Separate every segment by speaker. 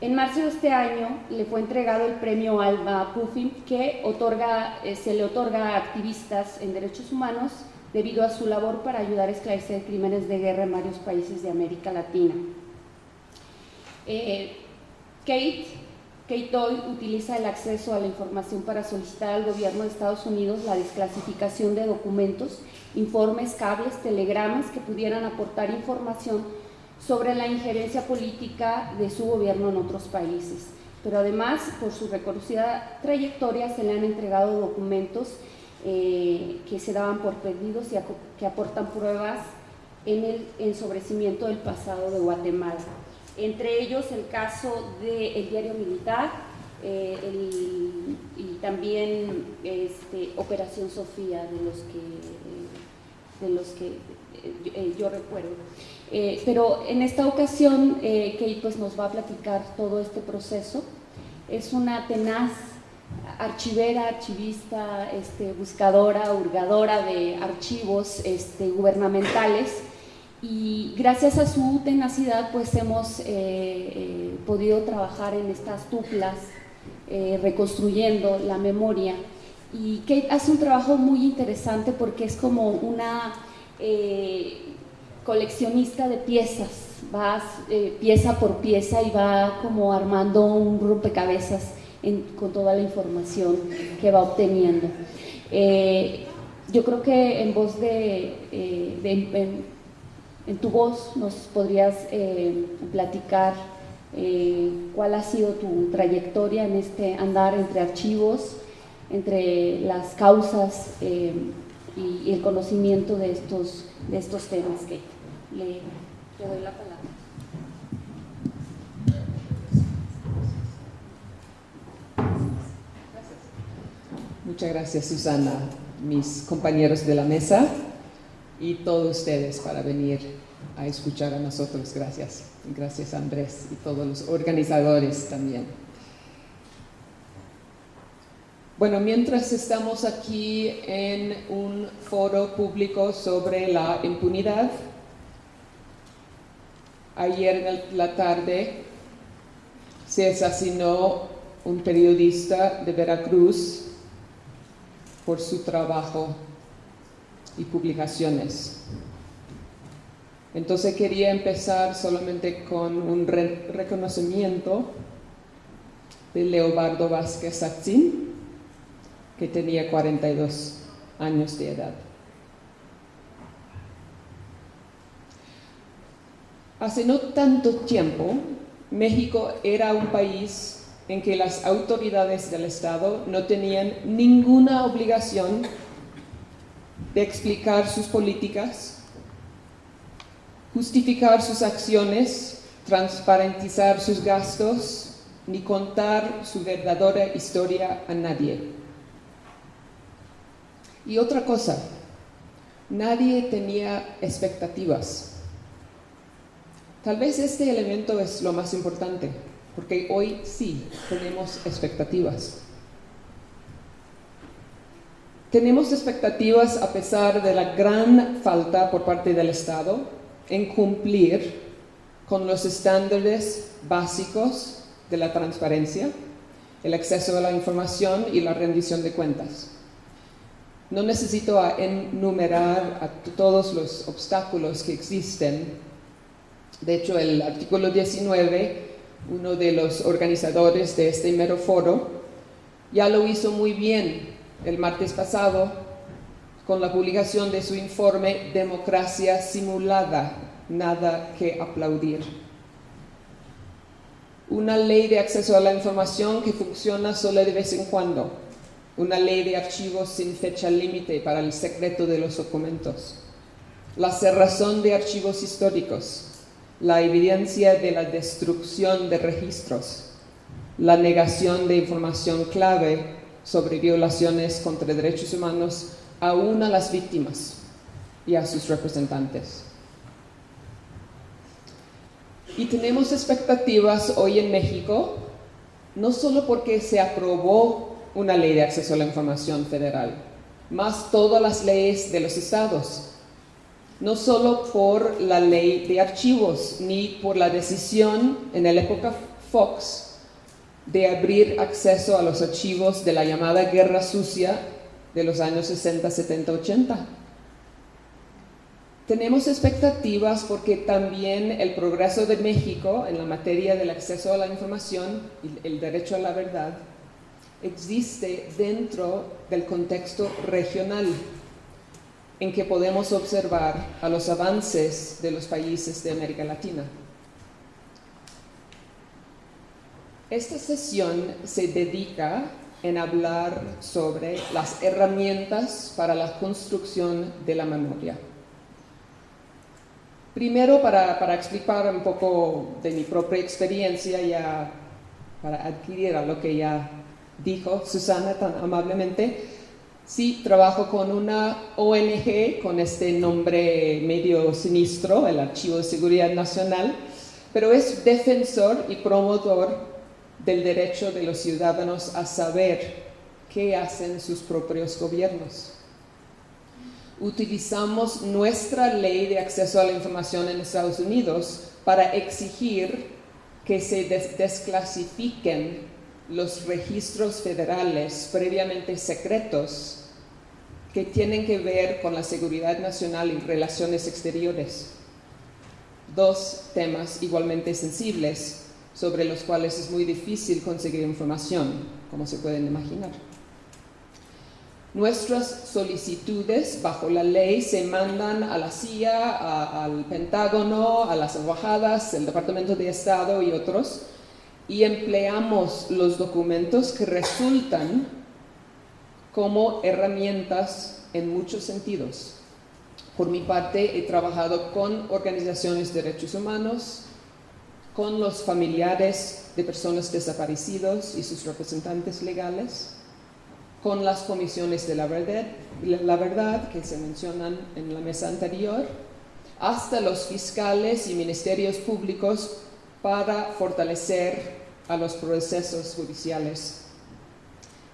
Speaker 1: En marzo de este año le fue entregado el premio Alba Puffin que otorga, eh, se le otorga a activistas en derechos humanos debido a su labor para ayudar a esclarecer crímenes de guerra en varios países de América Latina. Eh, Kate, Kate Doyle utiliza el acceso a la información para solicitar al gobierno de Estados Unidos la desclasificación de documentos, informes, cables, telegramas que pudieran aportar información sobre la injerencia política de su gobierno en otros países. Pero además, por su reconocida trayectoria, se le han entregado documentos eh, que se daban por perdidos y que aportan pruebas en el ensobrecimiento del pasado de Guatemala. Entre ellos el caso del diario militar eh, y también este, Operación Sofía, de los que, de los que eh, yo recuerdo. Pero en esta ocasión Kate pues, nos va a platicar todo este proceso. Es una tenaz archivera, archivista, este, buscadora, hurgadora de archivos este, gubernamentales y gracias a su tenacidad pues hemos eh, eh, podido trabajar en estas tuplas eh, reconstruyendo la memoria y Kate hace un trabajo muy interesante porque es como una coleccionista de piezas, va pieza por pieza y va como armando un rompecabezas con toda la información que va obteniendo. Eh, yo creo que en voz de, eh, en, tu voz nos podrías eh, platicar cuál ha sido tu trayectoria en este andar entre archivos, entre las causas y, el conocimiento de estos, de estos temas que le, le doy la palabra.
Speaker 2: Muchas gracias Susana, mis compañeros de la mesa y todos ustedes para venir a escuchar a nosotros. Gracias. Gracias Andrés y todos los organizadores también. Bueno, mientras estamos aquí en un foro público sobre la impunidad, ayer en la tarde se asesinó un periodista de Veracruz por su trabajo y publicaciones. Entonces quería empezar solamente con un reconocimiento de Leobardo Vázquez Satzin, que tenía 42 años de edad. Hace no tanto tiempo, México era un país en que las autoridades del Estado no tenían ninguna obligación de explicar sus políticas, justificar sus acciones, transparentizar sus gastos, ni contar su verdadera historia a nadie. Y otra cosa, nadie tenía expectativas. Tal vez este elemento es lo más importante porque hoy sí tenemos expectativas. Tenemos expectativas a pesar de la gran falta por parte del Estado en cumplir con los estándares básicos de la transparencia, el acceso a la información y la rendición de cuentas. No necesito enumerar todos los obstáculos que existen. De hecho, el artículo 19 uno de los organizadores de este mero foro, ya lo hizo muy bien el martes pasado con la publicación de su informe Democracia Simulada, nada que aplaudir. Una ley de acceso a la información que funciona solo de vez en cuando. Una ley de archivos sin fecha límite para el secreto de los documentos. La cerrazón de archivos históricos la evidencia de la destrucción de registros, la negación de información clave sobre violaciones contra derechos humanos aún a las víctimas y a sus representantes. Y tenemos expectativas hoy en México, no solo porque se aprobó una ley de acceso a la información federal, más todas las leyes de los estados no solo por la ley de archivos, ni por la decisión en la época Fox de abrir acceso a los archivos de la llamada Guerra Sucia de los años 60, 70, 80. Tenemos expectativas porque también el progreso de México en la materia del acceso a la información y el derecho a la verdad existe dentro del contexto regional en que podemos observar a los avances de los países de América Latina. Esta sesión se dedica en hablar sobre las herramientas para la construcción de la memoria. Primero, para, explicar un poco de mi propia experiencia, ya para adquirir a lo que ya dijo Susana tan amablemente, sí trabajo con una ONG con este nombre medio sinistro, el Archivo de Seguridad Nacional, pero es defensor y promotor del derecho de los ciudadanos a saber qué hacen sus propios gobiernos. Utilizamos nuestra ley de acceso a la información en Estados Unidos para exigir que se desclasifiquen los registros federales previamente secretos que tienen que ver con la seguridad nacional y relaciones exteriores. Dos temas igualmente sensibles sobre los cuales es muy difícil conseguir información, como se pueden imaginar. Nuestras solicitudes bajo la ley se mandan a la CIA, al Pentágono, a las embajadas, el Departamento de Estado y otros, y empleamos los documentos que resultan como herramientas en muchos sentidos. Por mi parte, he trabajado con organizaciones de derechos humanos, con los familiares de personas desaparecidos y sus representantes legales, con las comisiones de la verdad, la verdad que se mencionan en la mesa anterior, hasta los fiscales y ministerios públicos para fortalecer a los procesos judiciales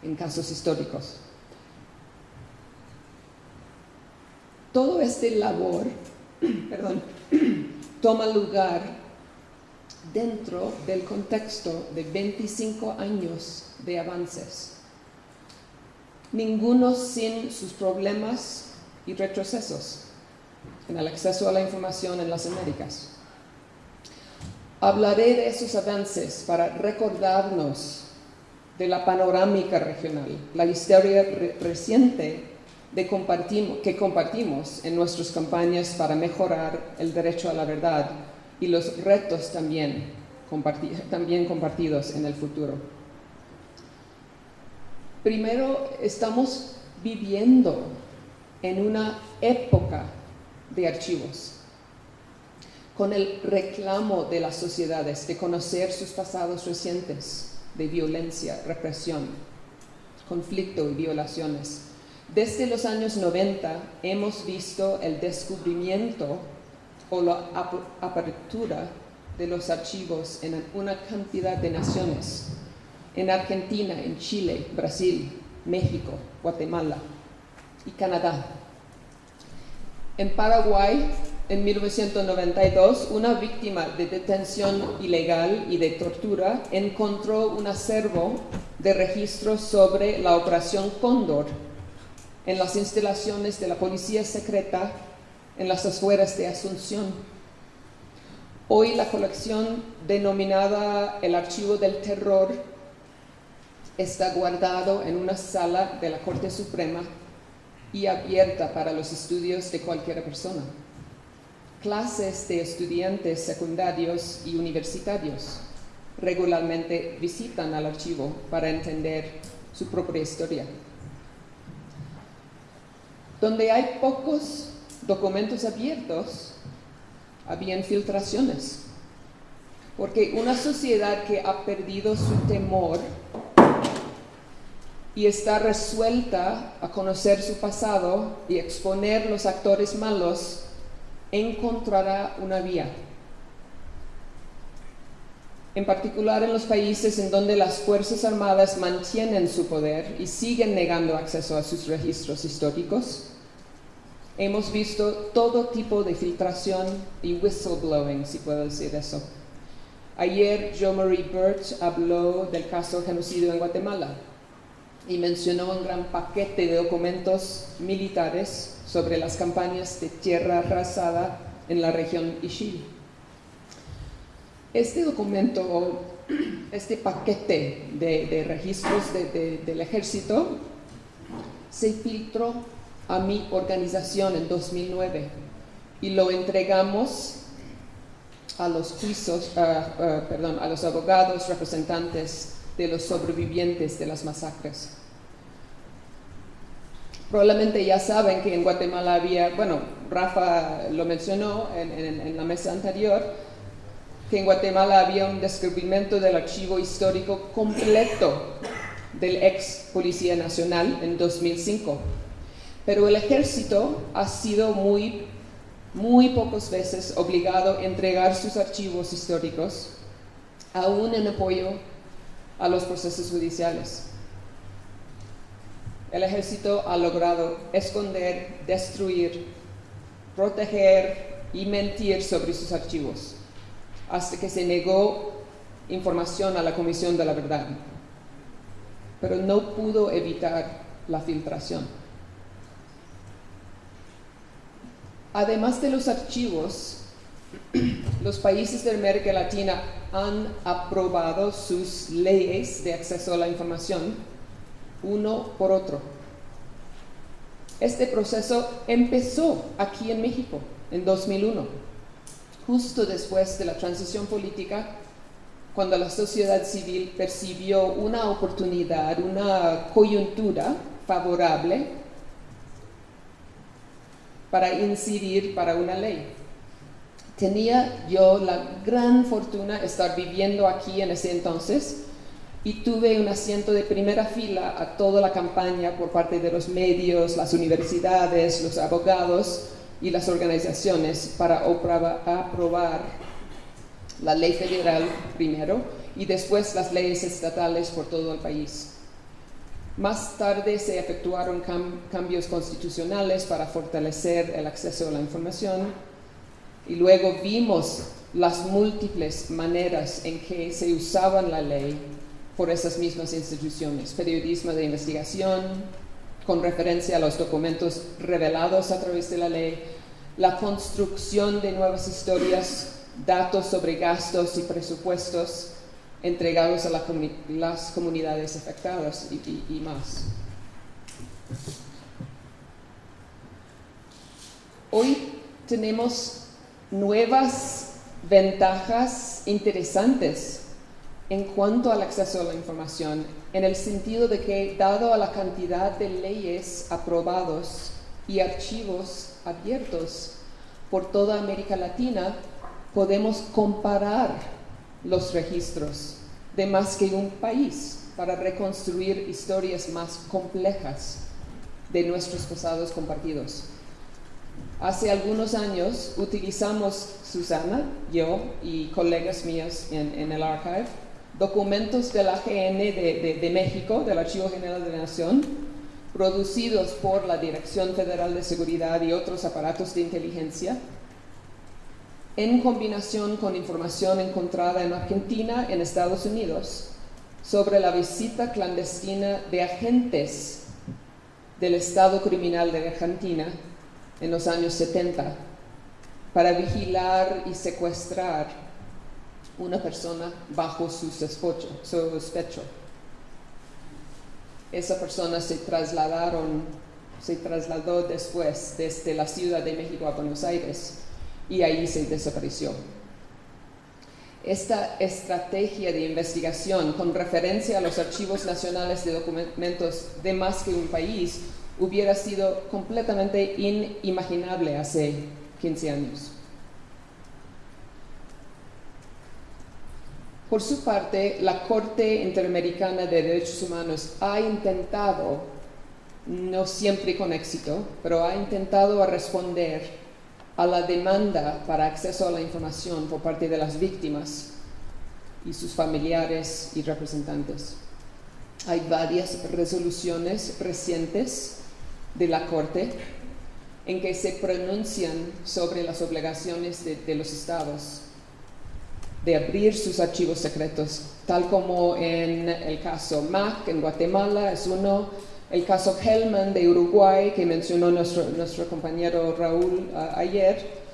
Speaker 2: en casos históricos. Todo este labor perdón, toma lugar dentro del contexto de 25 años de avances. Ninguno sin sus problemas y retrocesos en el acceso a la información en las Américas. Hablaré de esos avances para recordarnos de la panorámica regional, la historia reciente de que compartimos en nuestras campañas para mejorar el derecho a la verdad y los retos también, también compartidos en el futuro. Primero, estamos viviendo en una época de archivos, con el reclamo de las sociedades de conocer sus pasados recientes de violencia, represión, conflicto y violaciones. Desde los años 90 hemos visto el descubrimiento o la apertura de los archivos en una cantidad de naciones, en Argentina, en Chile, Brasil, México, Guatemala y Canadá. En Paraguay, en 1992, una víctima de detención ilegal y de tortura encontró un acervo de registros sobre la Operación Cóndor en las instalaciones de la Policía Secreta en las afueras de Asunción. Hoy la colección denominada el Archivo del Terror está guardado en una sala de la Corte Suprema y abierta para los estudios de cualquier persona. Clases de estudiantes secundarios y universitarios regularmente visitan al archivo para entender su propia historia. Donde hay pocos documentos abiertos, había filtraciones. Porque una sociedad que ha perdido su temor y está resuelta a conocer su pasado y exponer los actores malos, encontrará una vía. En particular en los países en donde las Fuerzas Armadas mantienen su poder y siguen negando acceso a sus registros históricos, Hemos visto todo tipo de filtración y whistleblowing, si puedo decir eso. Ayer Joe Marie Birch habló del caso de genocidio en Guatemala y mencionó un gran paquete de documentos militares sobre las campañas de tierra arrasada en la región Ishil. Este documento, este paquete de, registros del ejército, se filtró a mi organización en 2009 y lo entregamos a los juicios, perdón, a los abogados representantes de los sobrevivientes de las masacres. Probablemente ya saben que en Guatemala había, bueno, Rafa lo mencionó en, la mesa anterior, que en Guatemala había un descubrimiento del archivo histórico completo del ex Policía Nacional en 2005. Pero el ejército ha sido muy muy pocas veces obligado a entregar sus archivos históricos, aún en apoyo a los procesos judiciales. El ejército ha logrado esconder, destruir, proteger y mentir sobre sus archivos, hasta que se negó información a la Comisión de la Verdad, pero no pudo evitar la filtración. Además de los archivos, los países de América Latina han aprobado sus leyes de acceso a la información uno por otro. Este proceso empezó aquí en México en 2001, justo después de la transición política, cuando la sociedad civil percibió una oportunidad, una coyuntura favorable para incidir para una ley. Tenía yo la gran fortuna estar viviendo aquí en ese entonces y tuve un asiento de primera fila a toda la campaña por parte de los medios, las universidades, los abogados y las organizaciones para aprobar la ley federal primero y después las leyes estatales por todo el país. Más tarde se efectuaron cambios constitucionales para fortalecer el acceso a la información y luego vimos las múltiples maneras en que se usaba la ley por esas mismas instituciones. Periodismo de investigación, con referencia a los documentos revelados a través de la ley, la construcción de nuevas historias, datos sobre gastos y presupuestos, entregados a las comunidades afectadas y, más. Hoy tenemos nuevas ventajas interesantes en cuanto al acceso a la información, en el sentido de que, dado a la cantidad de leyes aprobados y archivos abiertos por toda América Latina, podemos comparar los registros de más que un país para reconstruir historias más complejas de nuestros pasados compartidos. Hace algunos años utilizamos, Susana, yo y colegas míos en, el archive, documentos de la GN de, de México, del Archivo General de la Nación, producidos por la Dirección Federal de Seguridad y otros aparatos de inteligencia, en combinación con información encontrada en Argentina, en Estados Unidos, sobre la visita clandestina de agentes del Estado criminal de Argentina en los años 70 para vigilar y secuestrar una persona bajo su sospecho. Esa persona se trasladaron, se trasladó después desde la Ciudad de México a Buenos Aires y ahí se desapareció. Esta estrategia de investigación con referencia a los archivos nacionales de documentos de más que un país hubiera sido completamente inimaginable hace 15 años. Por su parte, la Corte Interamericana de Derechos Humanos ha intentado, no siempre con éxito, pero ha intentado responder a la demanda para acceso a la información por parte de las víctimas y sus familiares y representantes. Hay varias resoluciones recientes de la Corte en que se pronuncian sobre las obligaciones de, los estados. de abrir sus archivos secretos, tal como en el caso MAC en Guatemala es uno, el caso Hellman de Uruguay que mencionó nuestro, nuestro compañero Raúl ayer,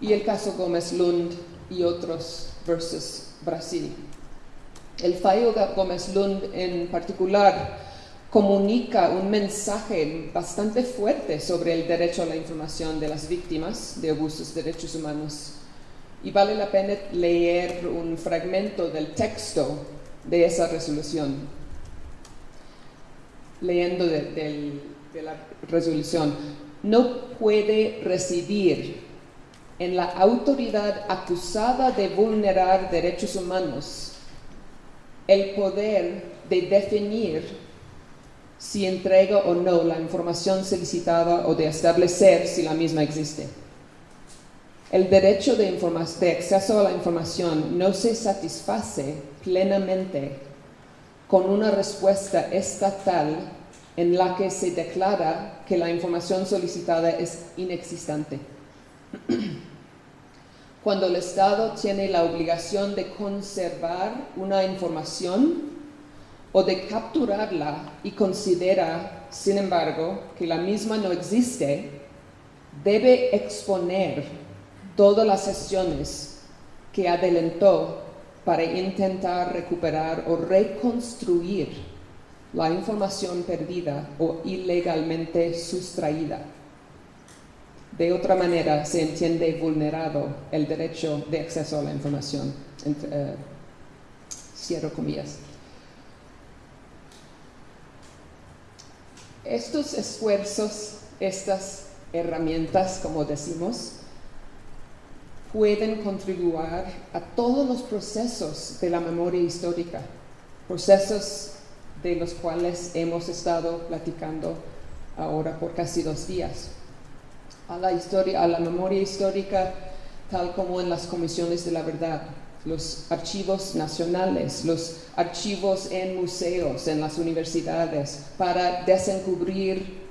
Speaker 2: y el caso Gómez Lund y otros versus Brasil. El fallo Gómez Lund en particular comunica un mensaje bastante fuerte sobre el derecho a la información de las víctimas de abusos de derechos humanos. Y vale la pena leer un fragmento del texto de esa resolución. Leyendo de, la resolución, no puede residir en la autoridad acusada de vulnerar derechos humanos el poder de definir si entrega o no la información solicitada o de establecer si la misma existe. El derecho de, de, acceso a la información no se satisface plenamente con una respuesta estatal en la que se declara que la información solicitada es inexistente. Cuando el Estado tiene la obligación de conservar una información o de capturarla y considera, sin embargo, que la misma no existe, debe exponer todas las sesiones que adelantó para intentar recuperar o reconstruir la información perdida o ilegalmente sustraída. De otra manera, se entiende vulnerado el derecho de acceso a la información. Eh, cierro comillas. Estos esfuerzos, estas herramientas, como decimos, pueden contribuir a todos los procesos de la memoria histórica, procesos de los cuales hemos estado platicando ahora por casi dos días. A la historia, a la memoria histórica, tal como en las comisiones de la verdad, los archivos nacionales, los archivos en museos, en las universidades, para desencubrir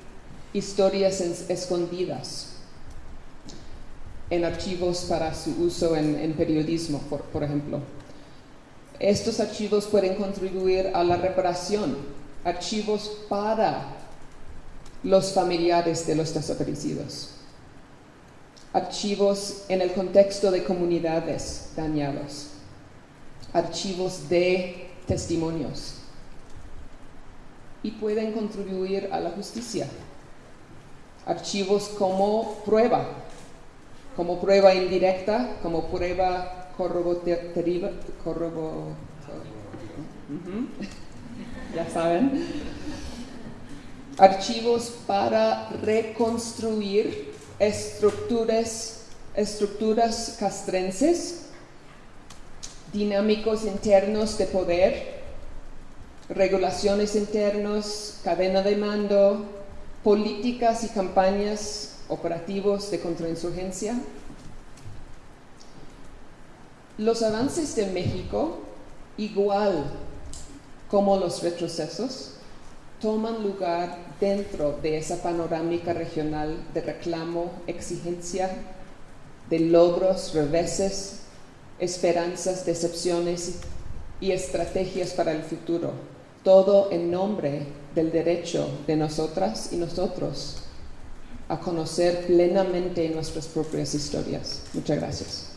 Speaker 2: historias escondidas, en archivos para su uso en, periodismo, por, ejemplo. Estos archivos pueden contribuir a la reparación, archivos para los familiares de los desaparecidos archivos en el contexto de comunidades dañadas, archivos de testimonios y pueden contribuir a la justicia. Archivos como prueba, como prueba indirecta, como prueba corroborativa, ya saben. Archivos para reconstruir estructuras, estructuras castrenses, dinámicos internos de poder, regulaciones internos, cadena de mando, políticas y campañas operativos de contrainsurgencia. Los avances de México, igual como los retrocesos, toman lugar dentro de esa panorámica regional de reclamo, exigencia, de logros, reveses, esperanzas, decepciones y estrategias para el futuro, todo en nombre del derecho de nosotras y nosotros a conocer plenamente nuestras propias historias. Muchas gracias.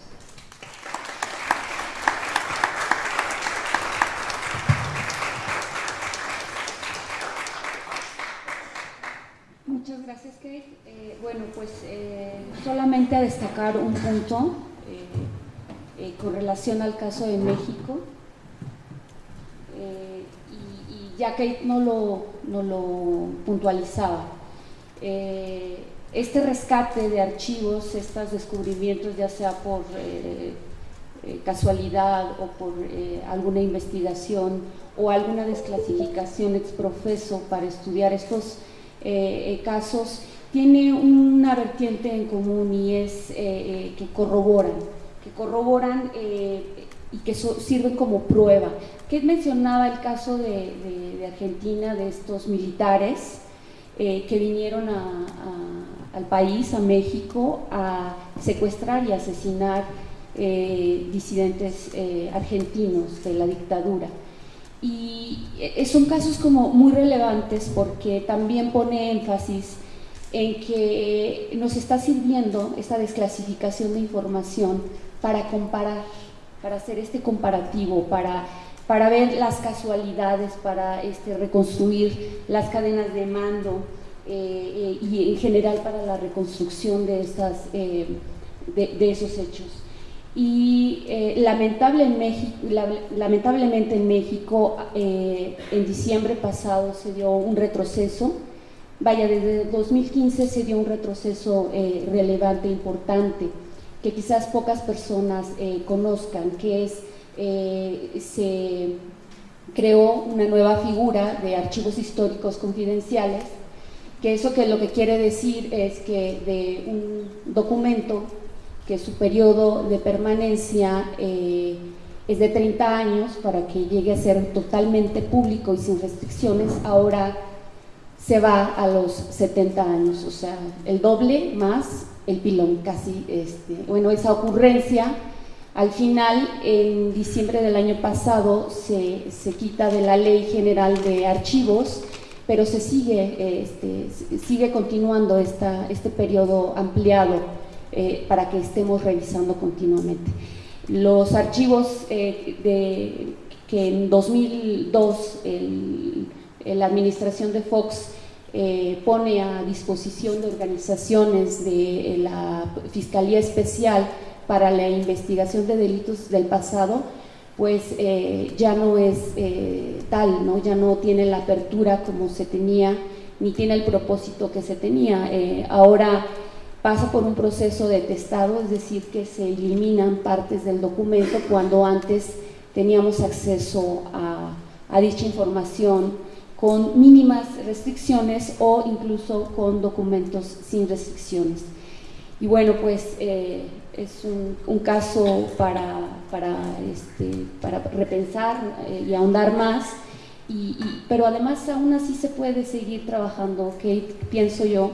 Speaker 1: Bueno, pues eh, solamente a destacar un punto eh, eh, con relación al caso de México. y, ya que no lo, no lo puntualizaba, este rescate de archivos, estos descubrimientos, ya sea por casualidad o por alguna investigación o alguna desclasificación ex profeso para estudiar estos casos, tiene una vertiente en común y es eh, eh, que corroboran, que corroboran eh, y que sirven como prueba. ¿Qué mencionaba el caso de, Argentina, de estos militares que vinieron al país, a México, a secuestrar y asesinar disidentes argentinos de la dictadura. Y son casos como muy relevantes porque también pone énfasis en que nos está sirviendo esta desclasificación de información para comparar, para hacer este comparativo, para, para ver las casualidades, para este, reconstruir las cadenas de mando eh, y en general para la reconstrucción de, eh, esos hechos. Y eh, lamentablemente en México, en diciembre pasado se dio un retroceso Vaya, desde 2015 se dio un retroceso eh, relevante, importante, que quizás pocas personas eh, conozcan, que es, eh, se creó una nueva figura de archivos históricos confidenciales, que eso que lo que quiere decir es que de un documento que su periodo de permanencia es de 30 años para que llegue a ser totalmente público y sin restricciones, ahora se va a los 70 años, o sea, el doble más el pilón, casi, este, bueno, esa ocurrencia, al final, en diciembre del año pasado, se, quita de la Ley General de Archivos, pero se sigue, este, sigue continuando esta, este periodo ampliado eh, para que estemos revisando continuamente. Los archivos eh, de, que en 2002 la administración de Fox eh, pone a disposición de organizaciones de la Fiscalía Especial para la investigación de delitos del pasado, pues eh, ya no es tal, ¿no? ya no tiene la apertura como se tenía, ni tiene el propósito que se tenía. ahora pasa por un proceso de testado, es decir, que se eliminan partes del documento cuando antes teníamos acceso a, a dicha información con mínimas restricciones o incluso con documentos sin restricciones. Y bueno, pues eh, es un, caso para, para, este, para repensar eh, y ahondar más, y, pero además aún así se puede seguir trabajando, pienso yo,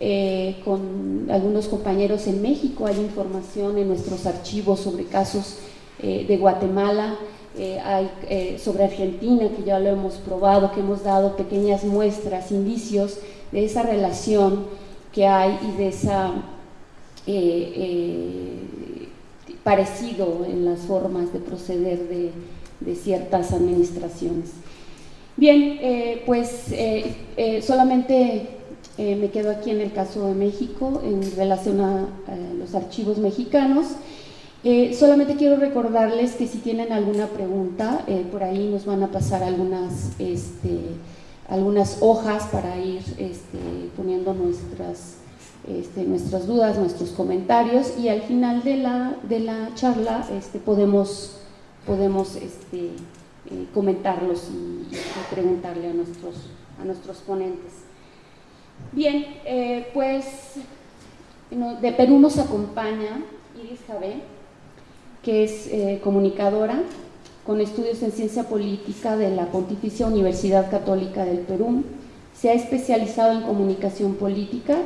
Speaker 1: eh, con algunos compañeros en México, hay información en nuestros archivos sobre casos de Guatemala, eh, hay, eh, sobre Argentina, que ya lo hemos probado, que hemos dado pequeñas muestras, indicios de esa relación que hay y de esa eh, parecido en las formas de proceder de, de ciertas administraciones. Bien, pues solamente me quedo aquí en el caso de México en relación a los archivos mexicanos. Eh, solamente quiero recordarles que si tienen alguna pregunta, eh, por ahí nos van a pasar algunas, este, algunas hojas para ir este, poniendo nuestras, este, nuestras dudas, nuestros comentarios y al final de la, de la charla este, podemos, podemos este, eh, comentarlos y, preguntarle a nuestros, a nuestros ponentes. Bien, pues de Perú nos acompaña Iris Javé que es eh, comunicadora con estudios en ciencia política de la Pontificia Universidad Católica del Perú. Se ha especializado en comunicación política,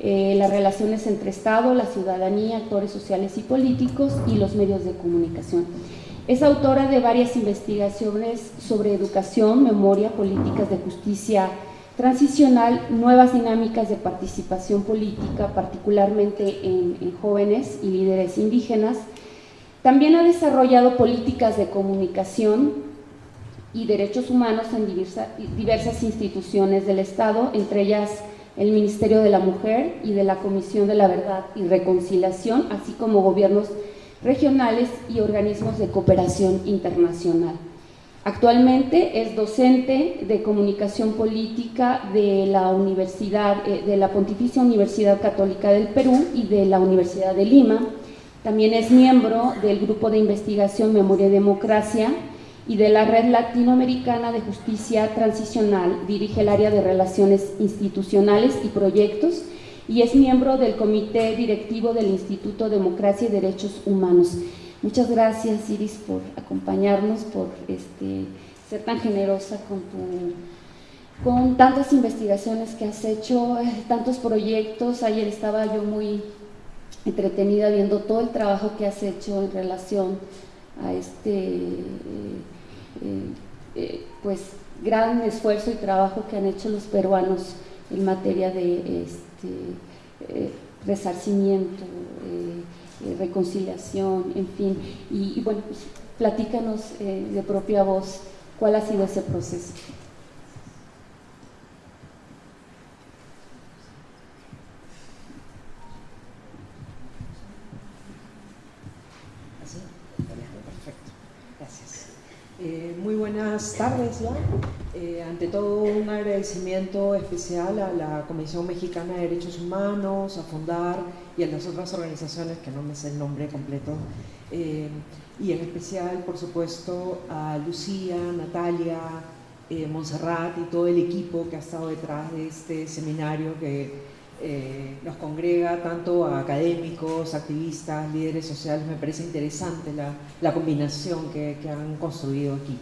Speaker 1: eh, las relaciones entre Estado, la ciudadanía, actores sociales y políticos y los medios de comunicación. Es autora de varias investigaciones sobre educación, memoria, políticas de justicia transicional, nuevas dinámicas de participación política, particularmente en jóvenes y líderes indígenas, también ha desarrollado políticas de comunicación y derechos humanos en diversas instituciones del Estado, entre ellas el Ministerio de la Mujer y de la Comisión de la Verdad y Reconciliación, así como gobiernos regionales y organismos de cooperación internacional. Actualmente es docente de comunicación política de la eh, Pontificia Universidad Católica del Perú y de la Universidad de Lima, también es miembro del Grupo de Investigación Memoria y Democracia y de la Red Latinoamericana de Justicia Transicional. Dirige el área de Relaciones Institucionales y Proyectos y es miembro del Comité Directivo del Instituto Democracia y Derechos Humanos. Muchas gracias, Iris, por acompañarnos, por este, ser tan generosa con, con tantas investigaciones que has hecho, eh, tantos proyectos. Ayer estaba yo muy entretenida viendo todo el trabajo que has hecho en relación a este pues gran esfuerzo y trabajo que han hecho los peruanos en materia de este, resarcimiento, reconciliación, en fin. Y, bueno, pues, platícanos de propia voz cuál ha sido ese proceso.
Speaker 3: Eh, muy buenas tardes ya. Eh, ante todo un agradecimiento especial a la Comisión Mexicana de Derechos Humanos, a Fundar y a las otras organizaciones que no me sé el nombre completo. Eh, y en especial, por supuesto, a Lucía, Natalia, Montserrat y todo el equipo que ha estado detrás de este seminario que eh, nos congrega tanto a académicos, activistas, líderes sociales, me parece interesante la, combinación que, han construido aquí.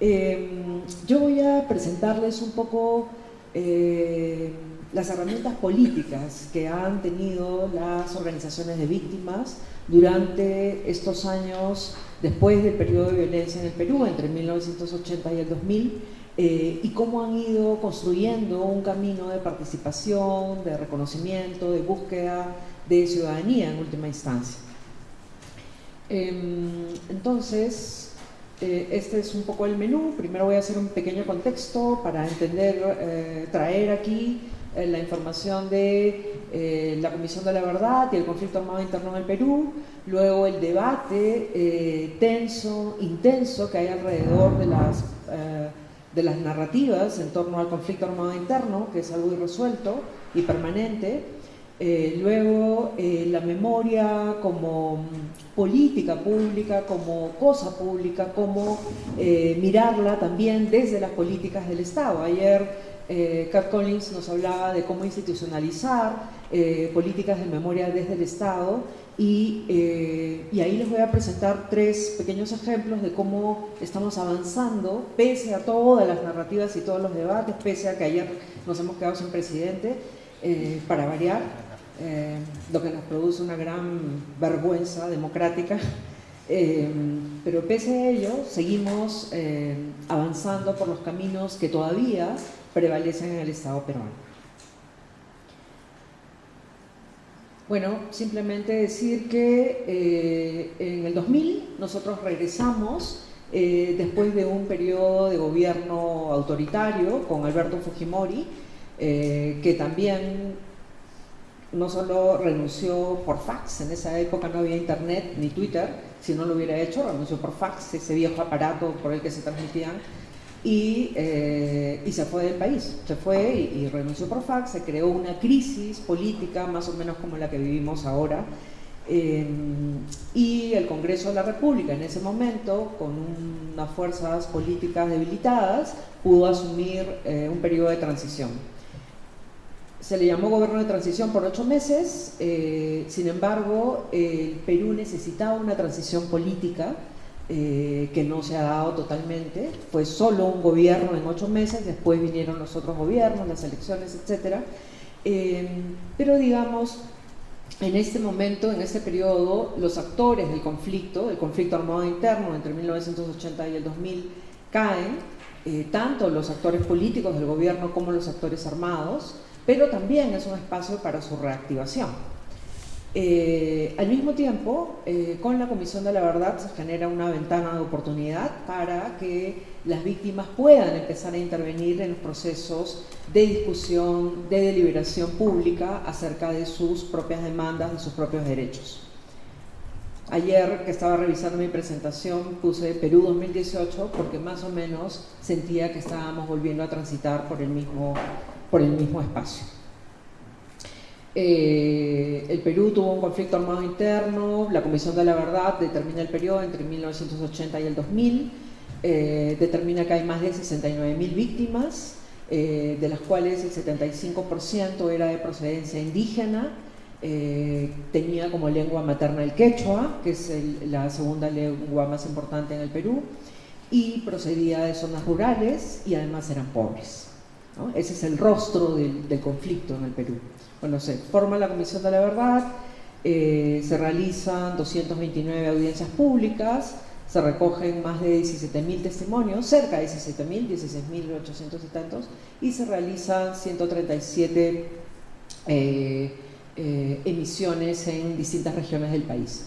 Speaker 3: Em, yo voy a presentarles un poco eh, las herramientas políticas que han tenido las organizaciones de víctimas durante estos años después del periodo de violencia en el Perú, entre 1980 y el 2000, eh, y cómo han ido construyendo un camino de participación, de reconocimiento, de búsqueda de ciudadanía en última instancia. Em, entonces, eh, este es un poco el menú. Primero voy a hacer un pequeño contexto para entender, eh, traer aquí la información de la Comisión de la Verdad y el conflicto armado interno en el Perú, luego el debate tenso, intenso que hay alrededor de las de las narrativas en torno al conflicto armado interno, que es algo irresuelto y permanente, eh, luego eh, la memoria como política pública, como cosa pública, como eh, mirarla también desde las políticas del Estado. Ayer Cat Collins nos hablaba de cómo institucionalizar políticas de memoria desde el Estado eh, y, ahí les voy a presentar tres pequeños ejemplos de cómo estamos avanzando, pese a todas las narrativas y todos los debates, pese a que ayer nos hemos quedado sin presidente, eh, para variar, eh, lo que nos produce una gran vergüenza democrática. pero pese a ello, seguimos avanzando por los caminos que todavía prevalecen en el Estado peruano. Bueno, simplemente decir que eh, en el 2000 nosotros regresamos eh, después de un periodo de gobierno autoritario con Alberto Fujimori, eh, que también no solo renunció por fax, en esa época no había internet ni Twitter, si no lo hubiera hecho, renunció por fax, ese viejo aparato por el que se transmitían eh, y, se fue del país, se fue y, renunció por fax, se creó una crisis política más o menos como la que vivimos ahora eh, y el Congreso de la República en ese momento, con unas fuerzas políticas debilitadas, pudo asumir eh, un periodo de transición. Se le llamó gobierno de transición por ocho meses, sin embargo, el Perú necesitaba una transición política eh, que no se ha dado totalmente. Fue solo un gobierno en ocho meses, después vinieron los otros gobiernos, las elecciones, etc. Eh, pero digamos, en este momento, en este periodo, los actores del conflicto, del conflicto armado interno entre 1980 y el 2000, caen, eh, tanto los actores políticos del gobierno como los actores armados, pero también es un espacio para su reactivación. Eh, al mismo tiempo, eh, con la Comisión de la Verdad se genera una ventana de oportunidad para que las víctimas puedan empezar a intervenir en los procesos de discusión, de deliberación pública acerca de sus propias demandas, de sus propios derechos. Ayer que estaba revisando mi presentación puse Perú 2018 porque más o menos sentía que estábamos volviendo a transitar por el mismo, por el mismo espacio. Eh, el Perú tuvo un conflicto armado interno, la Comisión de la Verdad determina el periodo entre 1980 y el 2000, eh, determina que hay más de 69.000 víctimas, eh, de las cuales el 75% era de procedencia indígena, tenía como lengua materna el quechua, que es la segunda lengua más importante en el Perú, y procedía de zonas rurales y además eran pobres. Ese es el rostro del conflicto en el Perú bueno, se forma la Comisión de la Verdad, eh, se realizan 229 audiencias públicas, se recogen más de 17.000 testimonios, cerca de 17.000, 16.800 y tantos, y se realizan 137 eh, eh, emisiones en distintas regiones del país.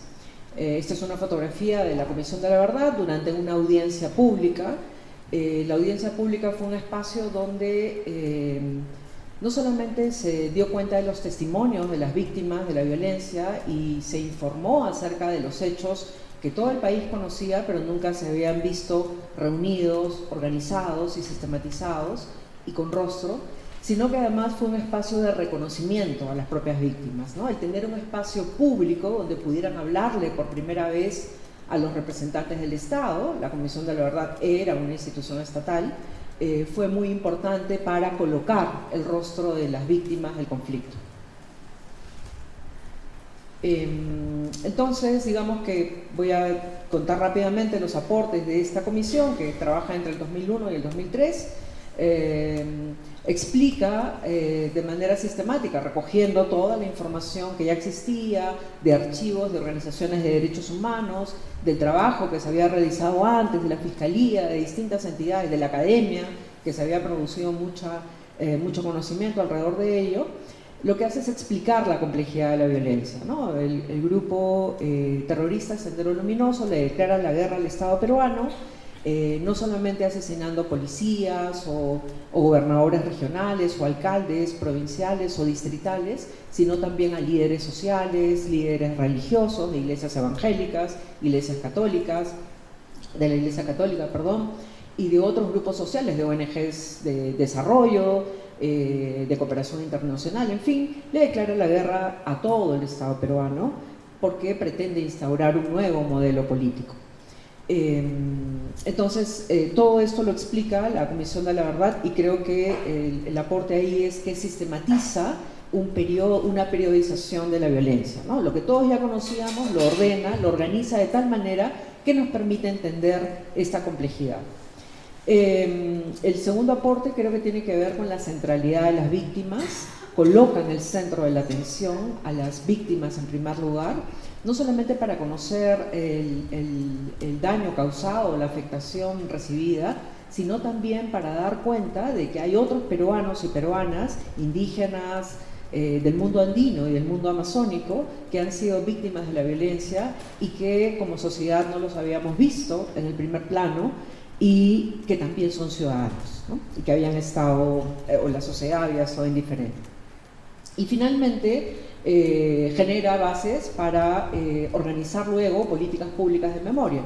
Speaker 3: esta es una fotografía de la Comisión de la Verdad durante una audiencia pública. la audiencia pública fue un espacio donde no solamente se dio cuenta de los testimonios de las víctimas de la violencia y se informó acerca de los hechos que todo el país conocía, pero nunca se habían visto reunidos, organizados y sistematizados y con rostro, sino que además fue un espacio de reconocimiento a las propias víctimas, ¿no? El tener un espacio público donde pudieran hablarle por primera vez a los representantes del Estado, la Comisión de la Verdad era una institución estatal, eh, fue muy importante para colocar el rostro de las víctimas del conflicto. Em, entonces, digamos que voy a contar rápidamente los aportes de esta comisión que trabaja entre el 2001 y el 2003 explica eh, de manera sistemática, recogiendo toda la información que ya existía de archivos de organizaciones de derechos humanos, del trabajo que se había realizado antes, de la Fiscalía, de distintas entidades, de la academia, que se había producido mucha, eh, mucho conocimiento alrededor de ello, lo que hace es explicar la complejidad de la violencia. El, grupo eh, terrorista Sendero Luminoso le declara la guerra al Estado peruano, eh, no solamente asesinando policías o, gobernadores regionales o alcaldes provinciales o distritales, sino también a líderes sociales, líderes religiosos de iglesias evangélicas, iglesias católicas, de la iglesia católica, perdón, y de otros grupos sociales, de ONGs de desarrollo, eh, de cooperación internacional, en fin, le declara la guerra a todo el Estado peruano porque pretende instaurar un nuevo modelo político. Em, entonces, eh, todo esto lo explica la Comisión de la Verdad y creo que el, aporte ahí es que sistematiza una periodización de la violencia. Lo que todos ya conocíamos lo ordena, lo organiza de tal manera que nos permite entender esta complejidad. Em, el segundo aporte creo que tiene que ver con la centralidad de las víctimas, coloca en el centro de la atención a las víctimas en primer lugar no solamente para conocer el, daño causado, la afectación recibida, sino también para dar cuenta de que hay otros peruanos y peruanas, indígenas eh, del mundo andino y del mundo amazónico, que han sido víctimas de la violencia y que como sociedad no los habíamos visto en el primer plano y que también son ciudadanos y que habían estado, eh, o la sociedad había estado indiferente. Y finalmente, eh, genera bases para eh, organizar luego políticas públicas de memoria.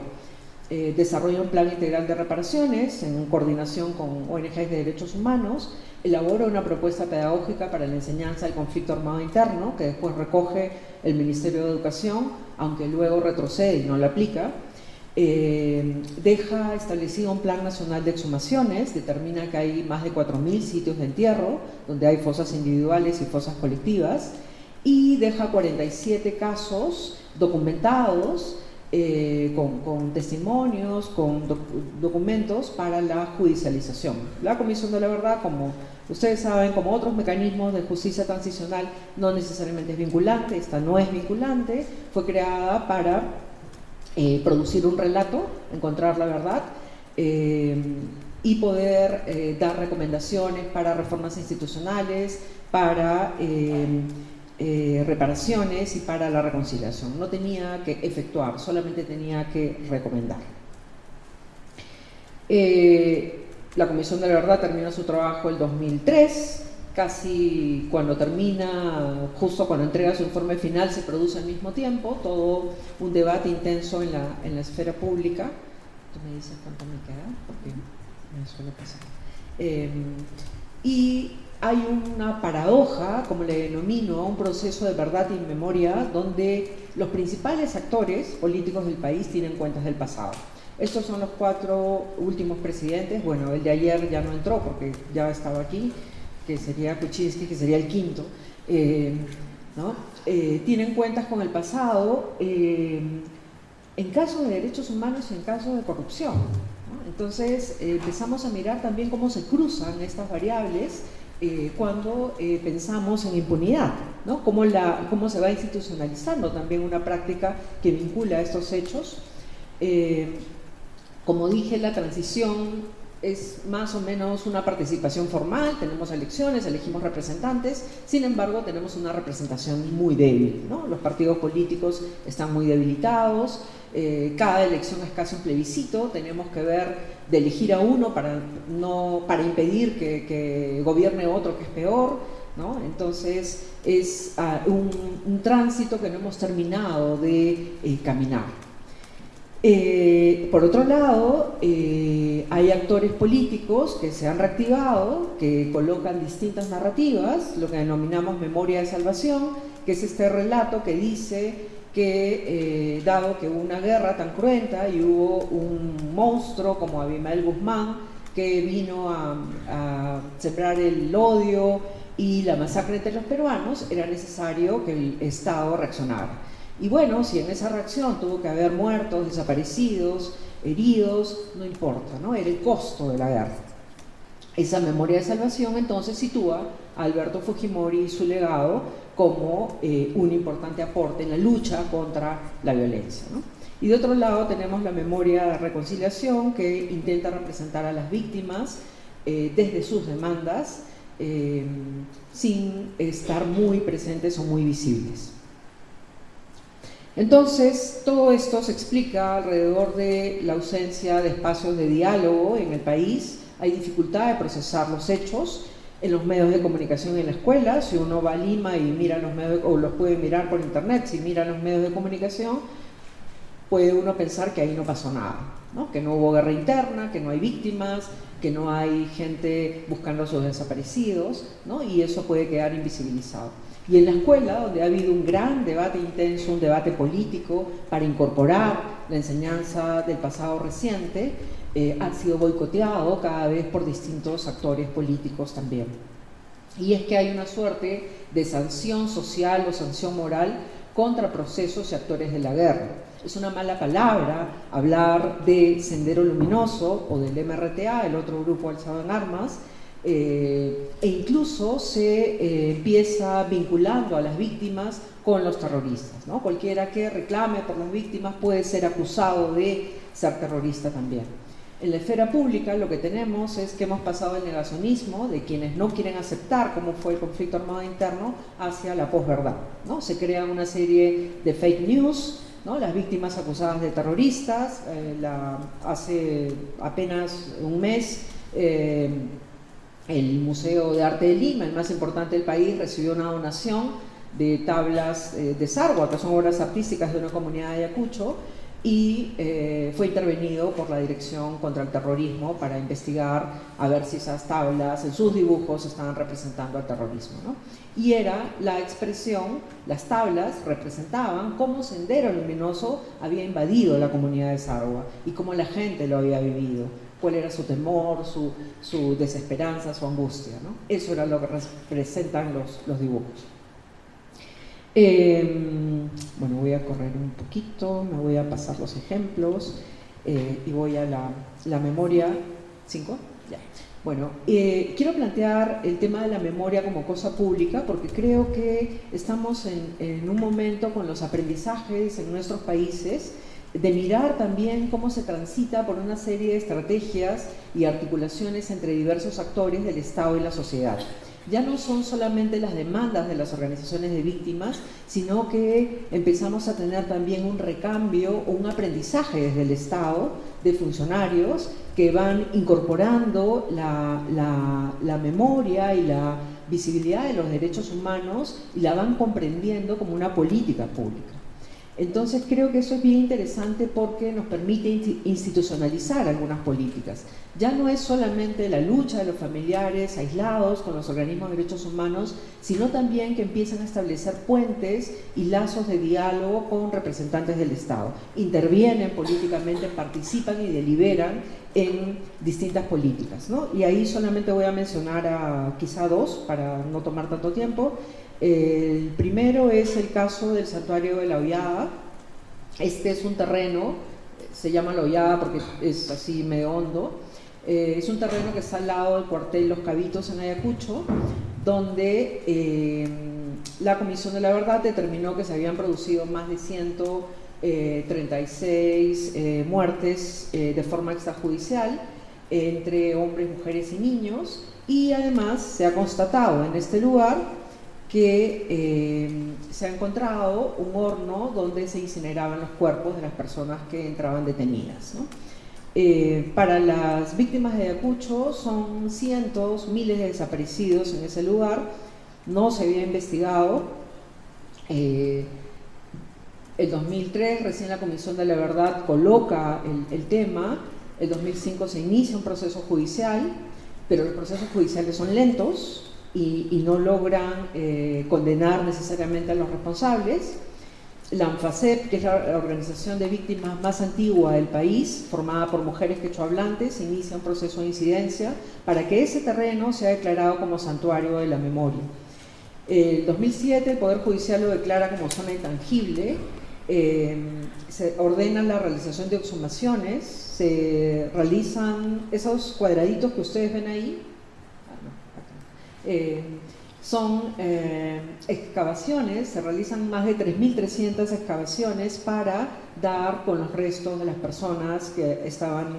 Speaker 3: Eh, desarrolla un plan integral de reparaciones en coordinación con ONGs de derechos humanos, elabora una propuesta pedagógica para la enseñanza del conflicto armado interno, que después recoge el Ministerio de Educación, aunque luego retrocede y no la aplica, deja establecido un plan nacional de exhumaciones, determina que hay más de 4.000 sitios de entierro, donde hay fosas individuales y fosas colectivas, y deja 47 casos documentados eh, con, testimonios, con documentos para la judicialización. La Comisión de la Verdad, como ustedes saben, como otros mecanismos de justicia transicional, no necesariamente es vinculante, esta no es vinculante, fue creada para eh, producir un relato, encontrar la verdad, eh, y poder dar recomendaciones para reformas institucionales, para reparaciones y para la reconciliación. No tenía que efectuar, solamente tenía que recomendar. Eh, la Comisión de la Verdad terminó su trabajo el 2003, casi cuando termina, justo cuando entrega su informe final, se produce al mismo tiempo, todo un debate intenso en la, en la esfera pública. ¿Tú me dices cuánto me queda? Porque me suele pasar. Eh, y hay una paradoja, como le denomino, un proceso de verdad y memoria donde los principales actores políticos del país tienen cuentas del pasado. Estos son los cuatro últimos presidentes, bueno, el de ayer ya no entró porque ya estaba aquí, que sería Kuczynski, que sería el quinto, eh, ¿no? Eh, tienen cuentas con el pasado eh, en casos de derechos humanos y en casos de corrupción. Entonces empezamos a mirar también cómo se cruzan estas variables eh, cuando eh, pensamos en impunidad. ¿no? cómo, la, cómo se va institucionalizando también una práctica que vincula estos hechos. Eh, como dije, la transición es más o menos una participación formal, tenemos elecciones, elegimos representantes, sin embargo tenemos una representación muy débil, los partidos políticos están muy debilitados, eh, cada elección es casi un plebiscito, tenemos que ver de elegir a uno para, no, para impedir que, gobierne otro que es peor, entonces es ah, un, tránsito que no hemos terminado de eh, caminar. Eh, por otro lado, hay actores políticos que se han reactivado, que colocan distintas narrativas, lo que denominamos memoria de salvación, que es este relato que dice que, eh, dado que hubo una guerra tan cruenta y hubo un monstruo como Abimael Guzmán, que vino a, a sembrar el odio y la masacre entre los peruanos, era necesario que el Estado reaccionara. Y bueno, si en esa reacción tuvo que haber muertos, desaparecidos, heridos, no importa, ¿no? Era el costo de la guerra. Esa memoria de salvación entonces sitúa a Alberto Fujimori y su legado como eh, un importante aporte en la lucha contra la violencia. Y de otro lado tenemos la memoria de reconciliación que intenta representar a las víctimas eh, desde sus demandas eh, sin estar muy presentes o muy visibles. Entonces, todo esto se explica alrededor de la ausencia de espacios de diálogo en el país, hay dificultad de procesar los hechos en los medios de comunicación en la escuela, si uno va a Lima y mira los medios, o los puede mirar por internet, si mira los medios de comunicación, puede uno pensar que ahí no pasó nada, que no hubo guerra interna, que no hay víctimas, que no hay gente buscando a sus desaparecidos, y eso puede quedar invisibilizado. Y en la escuela, donde ha habido un gran debate intenso, un debate político para incorporar la enseñanza del pasado reciente, eh, ha sido boicoteado cada vez por distintos actores políticos también. Y es que hay una suerte de sanción social o sanción moral contra procesos y actores de la guerra. Es una mala palabra hablar de Sendero Luminoso o del MRTA, el otro grupo alzado en armas, eh, e incluso se eh, empieza vinculando a las víctimas con los terroristas. ¿no? Cualquiera que reclame por las víctimas puede ser acusado de ser terrorista también. En la esfera pública lo que tenemos es que hemos pasado del negacionismo de quienes no quieren aceptar cómo fue el conflicto armado interno hacia la posverdad. ¿no? Se crea una serie de fake news, ¿no? las víctimas acusadas de terroristas. Eh, hace apenas un mes el Museo de Arte de Lima, el más importante del país, recibió una donación de tablas eh, de Sarwa, que son obras artísticas de una comunidad de Ayacucho, y eh, fue intervenido por la Dirección contra el Terrorismo para investigar a ver si esas tablas, en sus dibujos, estaban representando al terrorismo. Y era la expresión, las tablas representaban cómo Sendero Luminoso había invadido la comunidad de Sarwa y cómo la gente lo había vivido cuál era su temor, su, desesperanza, su angustia. ¿no? Eso era lo que representan los, dibujos. Em, bueno, voy a correr un poquito, me voy a pasar los ejemplos eh, y voy a la, memoria. ¿Cinco? Ya. Bueno, eh, quiero plantear el tema de la memoria como cosa pública porque creo que estamos en, en un momento con los aprendizajes en nuestros países de mirar también cómo se transita por una serie de estrategias y articulaciones entre diversos actores del Estado y la sociedad. Ya no son solamente las demandas de las organizaciones de víctimas, sino que empezamos a tener también un recambio o un aprendizaje desde el Estado de funcionarios que van incorporando la, la memoria y la visibilidad de los derechos humanos y la van comprendiendo como una política pública. Entonces creo que eso es bien interesante porque nos permite institucionalizar algunas políticas. Ya no es solamente la lucha de los familiares aislados con los organismos de derechos humanos, sino también que empiezan a establecer puentes y lazos de diálogo con representantes del Estado. Intervienen políticamente, participan y deliberan en distintas políticas. Y ahí solamente voy a mencionar a quizá dos para no tomar tanto tiempo. El primero es el caso del santuario de la Hollada. Este es un terreno, se llama la Hollada porque es así medio hondo. Eh, es un terreno que está al lado del cuartel Los Cabitos en Ayacucho, donde eh, la Comisión de la Verdad determinó que se habían producido más de 136 eh, muertes de forma extrajudicial entre hombres, mujeres y niños y además se ha constatado en este lugar que se ha encontrado un horno donde se incineraban los cuerpos de las personas que entraban detenidas. Eh, para las víctimas de Ayacucho son cientos, miles de desaparecidos en ese lugar, no se había investigado. Eh, el 2003 recién la Comisión de la Verdad coloca el, tema, el 2005 se inicia un proceso judicial, pero los procesos judiciales son lentos y, no logran eh, condenar necesariamente a los responsables. La ANFACEP, que es la organización de víctimas más antigua del país, formada por mujeres quechohablantes, inicia un proceso de incidencia para que ese terreno sea declarado como santuario de la memoria. En 2007 el Poder Judicial lo declara como zona intangible, eh, se ordena la realización de exhumaciones, se realizan esos cuadraditos que ustedes ven ahí, ah, eh, son eh, excavaciones, se realizan más de 3.300 excavaciones para dar con los restos de las personas que estaban,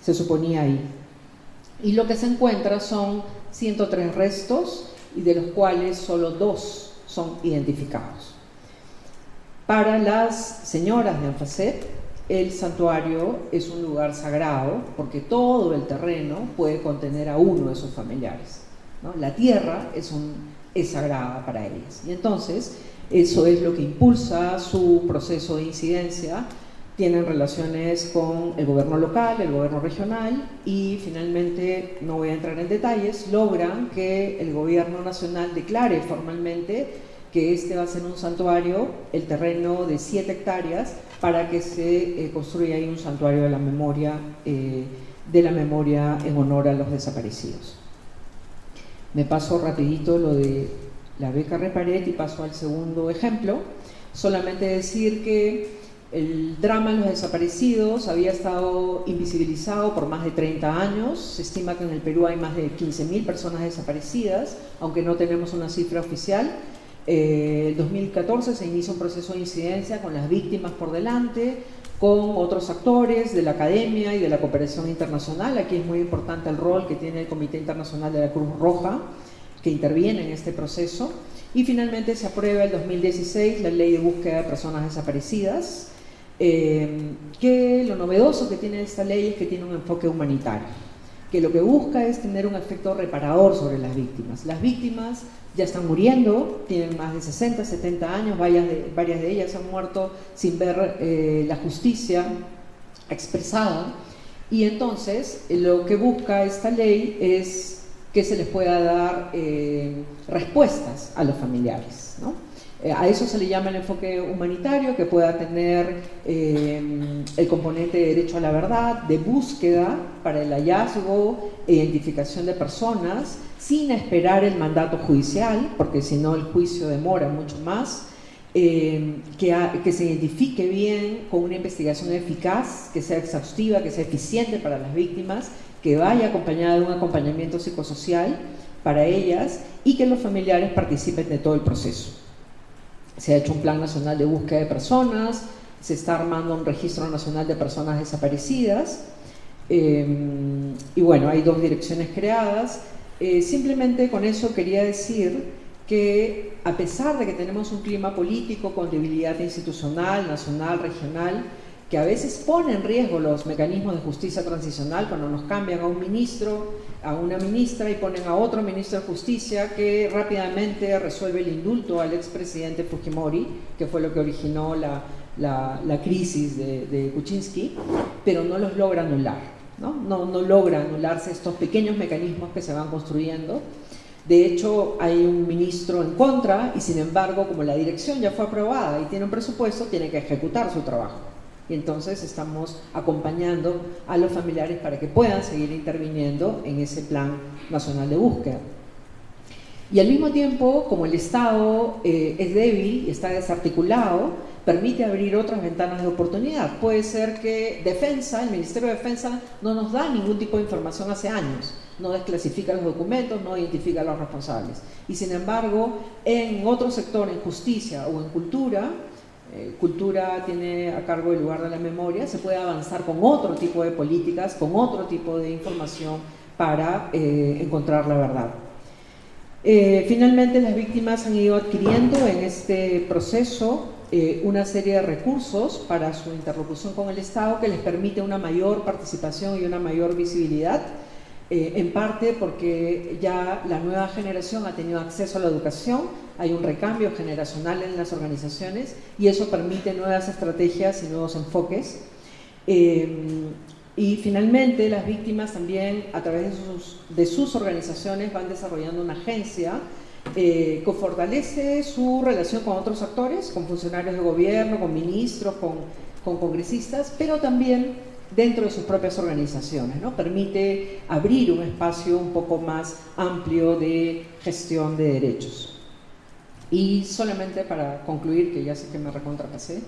Speaker 3: se suponía ahí. Y lo que se encuentra son 103 restos y de los cuales solo dos son identificados. Para las señoras de Anfacet, el santuario es un lugar sagrado porque todo el terreno puede contener a uno de sus familiares. La tierra es, sagrada para ellas. Y entonces, eso es lo que impulsa su proceso de incidencia. Tienen relaciones con el gobierno local, el gobierno regional y finalmente, no voy a entrar en detalles, logran que el gobierno nacional declare formalmente que este va a ser un santuario, el terreno de 7 hectáreas, para que se eh, construya ahí un santuario de la memoria, eh, de la memoria en honor a los desaparecidos. Me paso rapidito lo de la beca Reparet y paso al segundo ejemplo. Solamente decir que el drama de los desaparecidos había estado invisibilizado por más de 30 años. Se estima que en el Perú hay más de 15.000 personas desaparecidas, aunque no tenemos una cifra oficial. En 2014 se inicia un proceso de incidencia con las víctimas por delante, con otros actores de la academia y de la cooperación internacional. Aquí es muy importante el rol que tiene el Comité Internacional de la Cruz Roja, que interviene en este proceso. Y finalmente se aprueba el 2016 la Ley de Búsqueda de Personas Desaparecidas, eh, que lo novedoso que tiene esta ley es que tiene un enfoque humanitario, que lo que busca es tener un efecto reparador sobre las víctimas. Las víctimas ya están muriendo, tienen más de 60, 70 años, varias de, varias de ellas han muerto sin ver eh, la justicia expresada y entonces lo que busca esta ley es que se les pueda dar eh, respuestas a los familiares. Eh, a eso se le llama el enfoque humanitario, que pueda tener el componente de derecho a la verdad, de búsqueda para el hallazgo e identificación de personas, sin esperar el mandato judicial, porque si no el juicio demora mucho más, eh, que, se identifique bien con una investigación eficaz, que sea exhaustiva, que sea eficiente para las víctimas, que vaya acompañada de un acompañamiento psicosocial para ellas y que los familiares participen de todo el proceso. Se ha hecho un plan nacional de búsqueda de personas, se está armando un registro nacional de personas desaparecidas eh, y bueno, hay dos direcciones creadas eh, simplemente con eso quería decir que a pesar de que tenemos un clima político con debilidad institucional, nacional, regional, que a veces pone en riesgo los mecanismos de justicia transicional cuando nos cambian a un ministro, a una ministra y ponen a otro ministro de justicia que rápidamente resuelve el indulto al expresidente Fujimori, que fue lo que originó la, crisis de, de Kuczynski, pero no los logra anular. ¿No? No, logra anularse estos pequeños mecanismos que se van construyendo. De hecho, hay un ministro en contra y sin embargo, como la dirección ya fue aprobada y tiene un presupuesto, tiene que ejecutar su trabajo. Y entonces estamos acompañando a los familiares para que puedan seguir interviniendo en ese plan nacional de búsqueda. Y al mismo tiempo, como el Estado eh, es débil y está desarticulado, permite abrir otras ventanas de oportunidad. Puede ser que Defensa, el Ministerio de Defensa, no nos da ningún tipo de información hace años, no desclasifica los documentos, no identifica a los responsables. Y sin embargo, en otro sector, en justicia o en cultura, eh, cultura tiene a cargo el lugar de la memoria, se puede avanzar con otro tipo de políticas, con otro tipo de información para eh, encontrar la verdad. Eh, finalmente, las víctimas han ido adquiriendo en este proceso una serie de recursos para su interlocución con el Estado que les permite una mayor participación y una mayor visibilidad eh, en parte porque ya la nueva generación ha tenido acceso a la educación, hay un recambio generacional en las organizaciones y eso permite nuevas estrategias y nuevos enfoques. Eh, y finalmente las víctimas también a través de sus, organizaciones van desarrollando una agencia eh, que fortalece su relación con otros actores, con funcionarios de gobierno, con ministros, con, con congresistas, pero también dentro de sus propias organizaciones, ¿no? permite abrir un espacio un poco más amplio de gestión de derechos. Y solamente para concluir, que ya sé que me recontrapasé,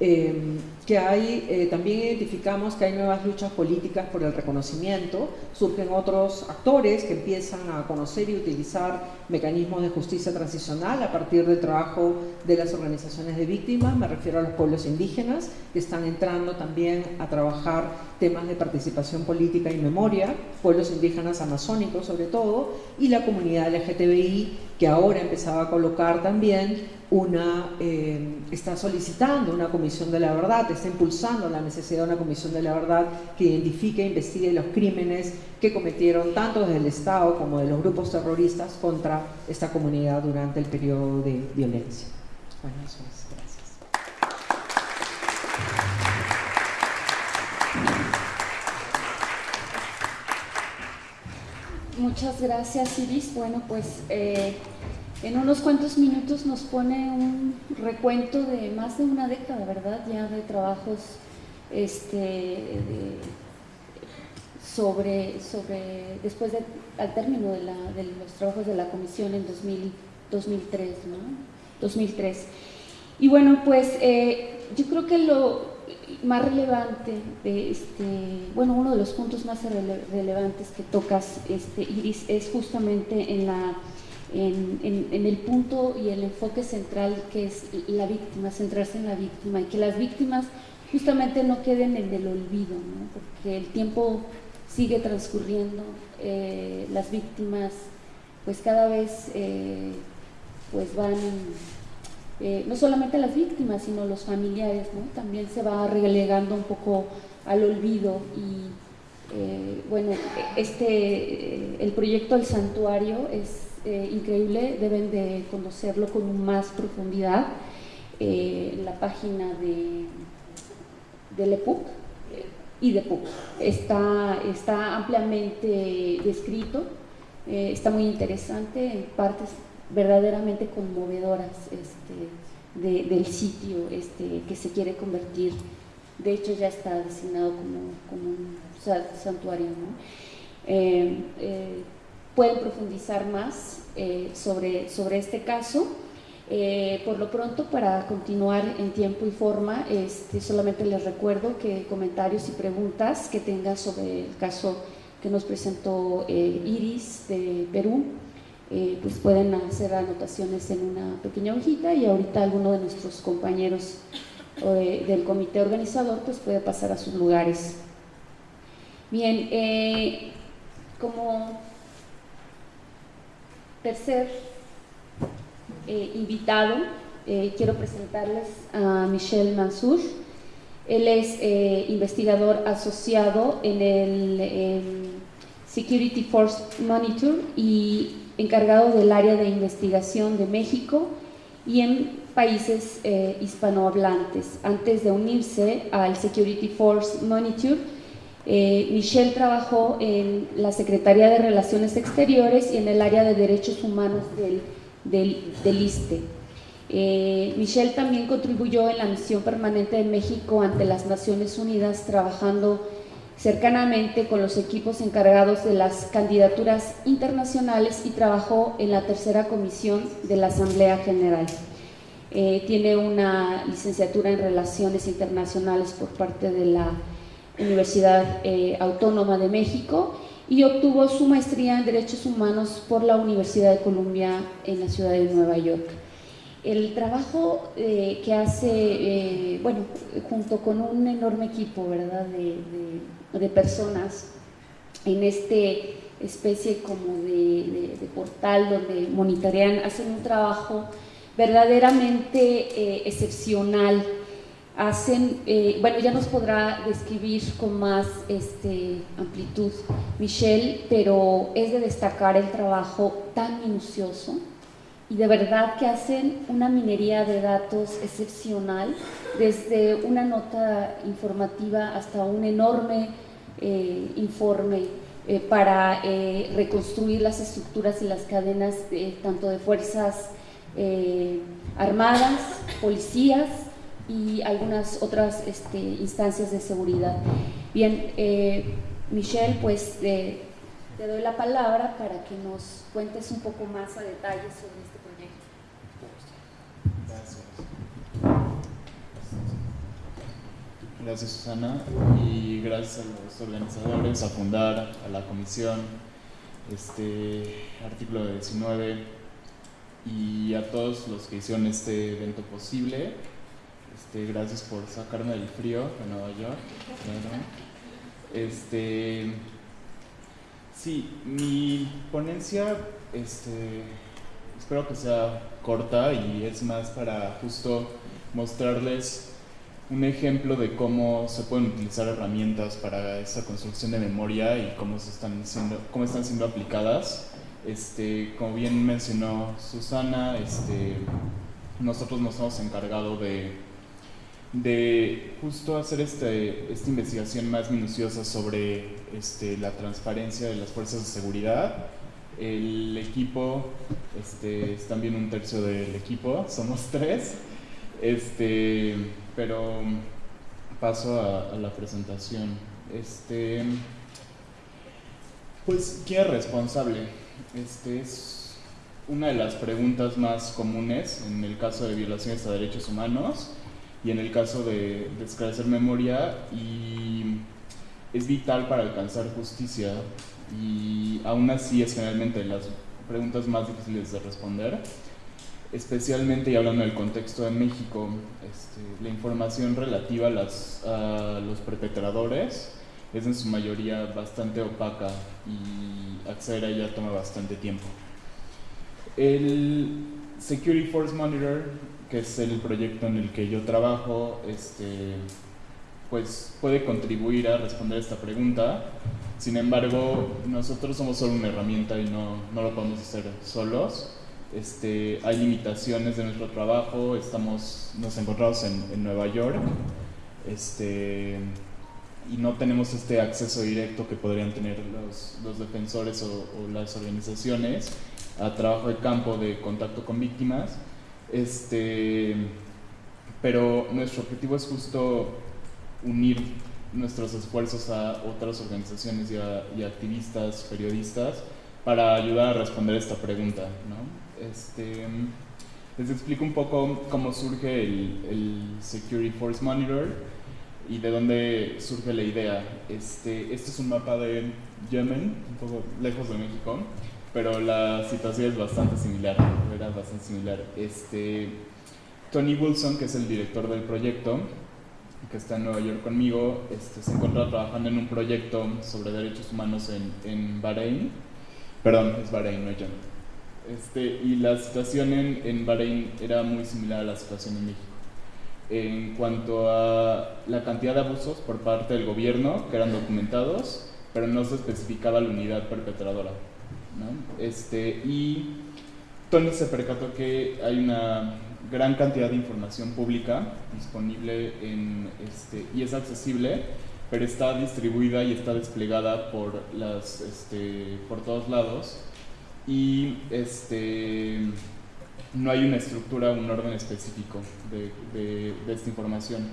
Speaker 3: eh, que hay, eh, también identificamos que hay nuevas luchas políticas por el reconocimiento, surgen otros actores que empiezan a conocer y utilizar mecanismos de justicia transicional a partir del trabajo de las organizaciones de víctimas, me refiero a los pueblos indígenas, que están entrando también a trabajar temas de participación política y memoria, pueblos indígenas amazónicos sobre todo, y la comunidad LGTBI, que ahora empezaba a colocar también una, eh, está solicitando una comisión de la verdad, está impulsando la necesidad de una comisión de la verdad que identifique e investigue los crímenes que cometieron tanto desde el Estado como de los grupos terroristas contra esta comunidad durante el periodo de violencia. Bueno, eso es. Gracias.
Speaker 1: Muchas gracias, Iris. Bueno, pues... Eh, en unos cuantos minutos nos pone un recuento de más de una década, ¿verdad? Ya de trabajos este, sobre, sobre, después de, al término de, los trabajos de la comisión en 2003, ¿no? 2003. Y bueno, pues eh, yo creo que lo más relevante, de este, bueno, uno de los puntos más relevantes que tocas, este, Iris, es justamente en la en, el punto y el enfoque central que es la víctima, centrarse en la víctima y que las víctimas justamente no queden en el olvido, porque el tiempo sigue transcurriendo, eh, las víctimas pues cada vez eh, pues van, eh, no solamente las víctimas, sino los familiares, también se va relegando un poco al olvido y bueno, este, el proyecto del santuario es eh, increíble, deben de conocerlo con más profundidad. Eh, la página de, del EPUC y de EPUC está, está ampliamente descrito, eh, está muy interesante, en partes verdaderamente conmovedoras este, del sitio este, que se quiere convertir. De hecho, ya está designado como, como un santuario. Pueden profundizar más eh, sobre, sobre este caso. Eh, por lo pronto, para continuar en tiempo y forma, este, solamente les recuerdo que comentarios y preguntas que tengan sobre el caso que nos presentó eh, Iris de Perú, pues pueden hacer anotaciones en una pequeña hojita y ahorita alguno de nuestros compañeros del comité organizador pues puede pasar a sus lugares. Bien, como tercer eh, invitado, eh, quiero presentarles a Michel Mansour. Él es eh, investigador asociado en el Security Force Monitor y encargado del área de investigación de México y en países hispanohablantes. Antes de unirse al Security Force Monitor, eh, Michelle trabajó en la Secretaría de Relaciones Exteriores y en el área de Derechos Humanos del, del, ISTE. Eh, Michelle también contribuyó en la misión permanente de México ante las Naciones Unidas, trabajando cercanamente con los equipos encargados de las candidaturas internacionales y trabajó en la tercera comisión de la Asamblea General. eh, tiene una licenciatura en Relaciones Internacionales por parte de la Universidad eh, Autónoma de México y obtuvo su maestría en Derechos Humanos por la Universidad de Columbia en la ciudad de Nueva York. El trabajo eh, que hace, bueno, junto con un enorme equipo, ¿verdad?, de, personas en este especie como de, de portal donde monitorean, hacen un trabajo verdaderamente eh, excepcional. Hacen, eh, bueno, ya nos podrá describir con más este, amplitud Michelle, pero es de destacar el trabajo tan minucioso y de verdad que hacen una minería de datos excepcional, desde una nota informativa hasta un enorme eh, informe para reconstruir las estructuras y las cadenas tanto de fuerzas eh, armadas, policías y algunas otras este, instancias de seguridad. Bien, eh, Michelle, pues te doy la palabra para que nos cuentes un poco más a detalle sobre este proyecto.
Speaker 4: Gracias. Gracias Susana y gracias a los organizadores, a Fundar, a la comisión, este artículo 19 y a todos los que hicieron este evento posible. Este, gracias por sacarme del frío de Nueva York. Este, sí, mi ponencia este, espero que sea corta y es más para justo mostrarles un ejemplo de cómo se pueden utilizar herramientas para esta construcción de memoria y cómo, se están, siendo, cómo están siendo aplicadas este, como bien mencionó Susana, este, nosotros nos hemos encargado de, de justo hacer este, esta investigación más minuciosa sobre este, la transparencia de las fuerzas de seguridad. El equipo, este, es también un tercio del equipo, somos tres, este, pero paso a, la presentación. Este, pues, ¿quién es responsable? Este es una de las preguntas más comunes en el caso de violaciones a derechos humanos y en el caso de, esclarecer memoria y es vital para alcanzar justicia y aún así es generalmente las preguntas más difíciles de responder especialmente y hablando del contexto de México, este, la información relativa a, las, a los perpetradores es en su mayoría bastante opaca y acceder a ella toma bastante tiempo. El Security Force Monitor, que es el proyecto en el que yo trabajo, este, pues puede contribuir a responder esta pregunta. Sin embargo, nosotros somos solo una herramienta y no, no lo podemos hacer solos. Este, hay limitaciones de nuestro trabajo, estamos, nos encontramos en, en Nueva York. Este, y no tenemos este acceso directo que podrían tener los, los defensores o, las organizaciones a trabajo de campo de contacto con víctimas. Este, pero nuestro objetivo es justo unir nuestros esfuerzos a otras organizaciones y, activistas, periodistas, para ayudar a responder esta pregunta. Este, les explico un poco cómo surge el, el Security Force Monitor y de dónde surge la idea. Este, este es un mapa de Yemen, un poco lejos de México, pero la situación es bastante similar, era bastante similar. Este, Tony Wilson, que es el director del proyecto, que está en Nueva York conmigo, este, se encuentra trabajando en un proyecto sobre derechos humanos en, en Bahrein. Perdón, es Bahrein, no Yemen. Este, y la situación en, en Bahrein era muy similar a la situación en México en cuanto a la cantidad de abusos por parte del gobierno que eran documentados, pero no se especificaba la unidad perpetradora. ¿No? Este, y Tony se percató que hay una gran cantidad de información pública disponible en, este, y es accesible, pero está distribuida y está desplegada por, las, este, por todos lados. Y este, no hay una estructura, un orden específico de, esta información.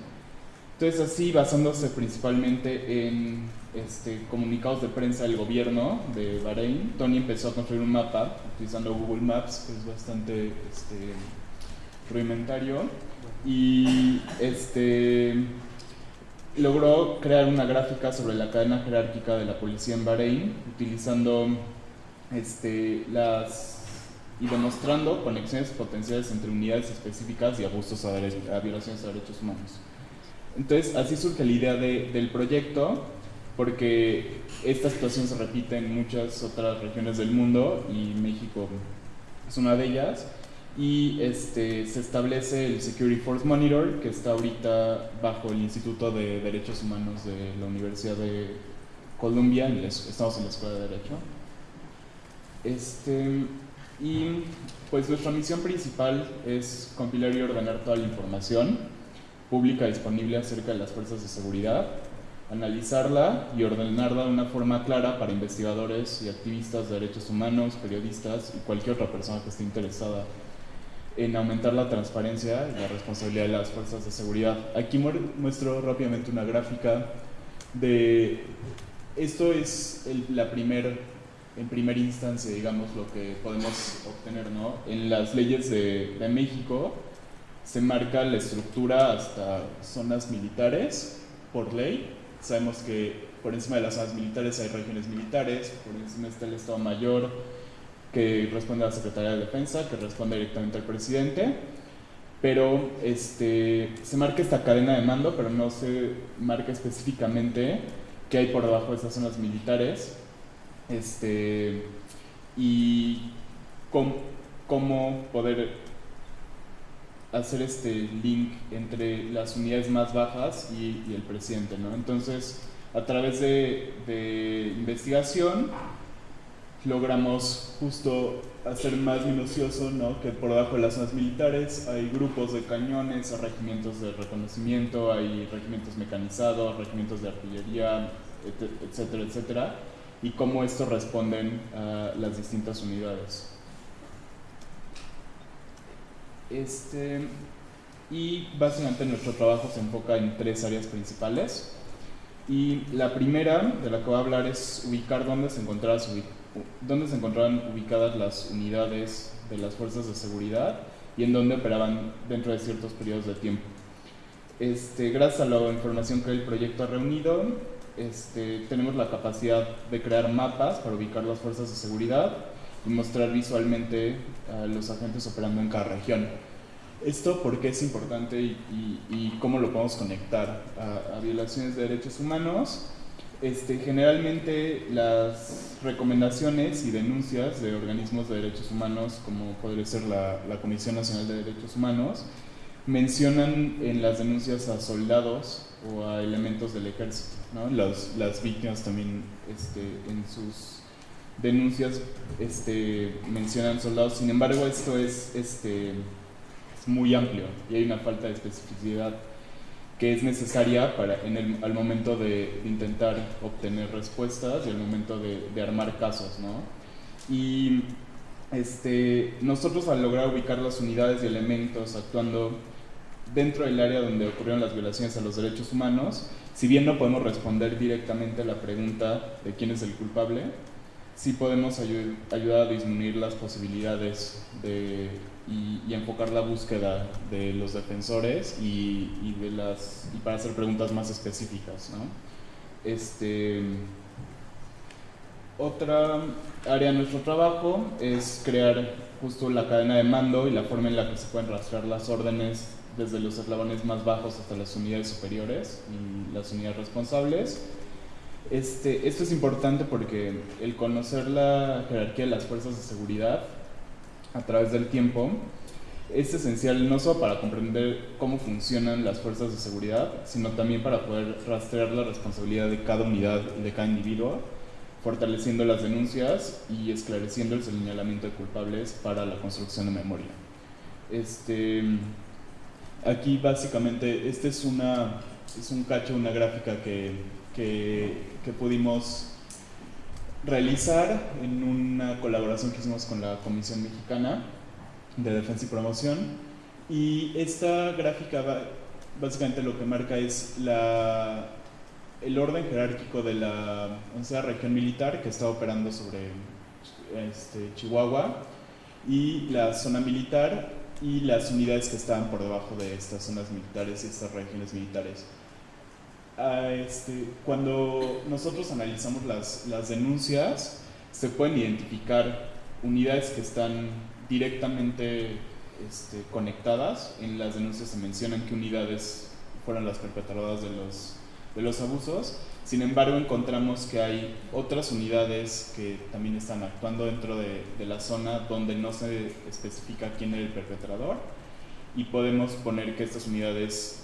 Speaker 4: Entonces así, basándose principalmente en este, comunicados de prensa del gobierno de Bahrein, Tony empezó a construir un mapa utilizando Google Maps, que es bastante este, rudimentario y este logró crear una gráfica sobre la cadena jerárquica de la policía en Bahrein utilizando este, las y demostrando conexiones potenciales entre unidades específicas y abusos a, a violaciones a derechos humanos. Entonces, así surge la idea de, del proyecto, porque esta situación se repite en muchas otras regiones del mundo y México es una de ellas. Y este, se establece el Security Force Monitor, que está ahorita bajo el Instituto de Derechos Humanos de la Universidad de Columbia, estamos en la Escuela de Derecho. Este, y pues nuestra misión principal es compilar y ordenar toda la información pública disponible acerca de las fuerzas de seguridad, analizarla y ordenarla de una forma clara para investigadores y activistas de derechos humanos, periodistas y cualquier otra persona que esté interesada en aumentar la transparencia y la responsabilidad de las fuerzas de seguridad. Aquí muestro rápidamente una gráfica de esto es la primer, en primera instancia, digamos, lo que podemos obtener, ¿no? En las leyes de, de México se marca la estructura hasta zonas militares por ley. Sabemos que por encima de las zonas militares hay regiones militares, por encima está el Estado Mayor, que responde a la Secretaría de Defensa, que responde directamente al presidente, pero este, se marca esta cadena de mando, pero no se marca específicamente qué hay por debajo de esas zonas militares este, y cómo, cómo poder hacer este link entre las unidades más bajas y, y el presidente. ¿no? Entonces, a través de, de investigación, logramos justo hacer más minucioso, ¿no? que por debajo de las zonas militares hay grupos de cañones, regimientos de reconocimiento, hay regimientos mecanizados, regimientos de artillería, etcétera, etcétera, y cómo estos responden a las distintas unidades. Este, y básicamente nuestro trabajo se enfoca en tres áreas principales. Y la primera de la que voy a hablar es ubicar dónde se dónde encontraban ubicadas las unidades de las fuerzas de seguridad y en dónde operaban dentro de ciertos periodos de tiempo. Este, gracias a la información que el proyecto ha reunido, este, tenemos la capacidad de crear mapas para ubicar las fuerzas de seguridad mostrar visualmente a los agentes operando en cada región. Esto porque es importante y, cómo lo podemos conectar a, a violaciones de derechos humanos este, generalmente las recomendaciones y denuncias de organismos de derechos humanos, como podría ser la, Comisión Nacional de Derechos Humanos, mencionan en las denuncias a soldados o a elementos del ejército. ¿no? las víctimas también este, en sus denuncias este, mencionan soldados. Sin embargo, esto es, este, es muy amplio y hay una falta de especificidad que es necesaria para, en el, al momento de intentar obtener respuestas y al momento de, de armar casos. ¿no? Y este, nosotros al lograr ubicar las unidades y elementos actuando dentro del área donde ocurrieron las violaciones a los derechos humanos, si bien no podemos responder directamente a la pregunta de quién es el culpable, sí podemos ayudar a disminuir las posibilidades de y, enfocar la búsqueda de los defensores y, de las, y para hacer preguntas más específicas. ¿no? Este, otra área de nuestro trabajo es crear justo la cadena de mando y la forma en la que se pueden rastrear las órdenes desde los eslabones más bajos hasta las unidades superiores y las unidades responsables. Este, esto es importante porque el conocer la jerarquía de las fuerzas de seguridad a través del tiempo es esencial no solo para comprender cómo funcionan las fuerzas de seguridad, sino también para poder rastrear la responsabilidad de cada unidad y de cada individuo, fortaleciendo las denuncias y esclareciendo el señalamiento de culpables para la construcción de memoria. Este, aquí básicamente, este es, una, es un cacho, una gráfica que, que, que pudimos realizar en una colaboración que hicimos con la Comisión Mexicana de Defensa y Promoción. Y esta gráfica básicamente lo que marca es la, el orden jerárquico de la once región militar que está operando sobre este, Chihuahua y la zona militar y las unidades que estaban por debajo de estas zonas militares y estas regiones militares. Ah, este, cuando nosotros analizamos las, las denuncias, se pueden identificar unidades que están directamente este, conectadas. En las denuncias se mencionan que unidades fueron las perpetradoras de los, de los abusos. Sin embargo, encontramos que hay otras unidades que también están actuando dentro de, de, la zona donde no se especifica quién era el perpetrador y podemos poner que estas unidades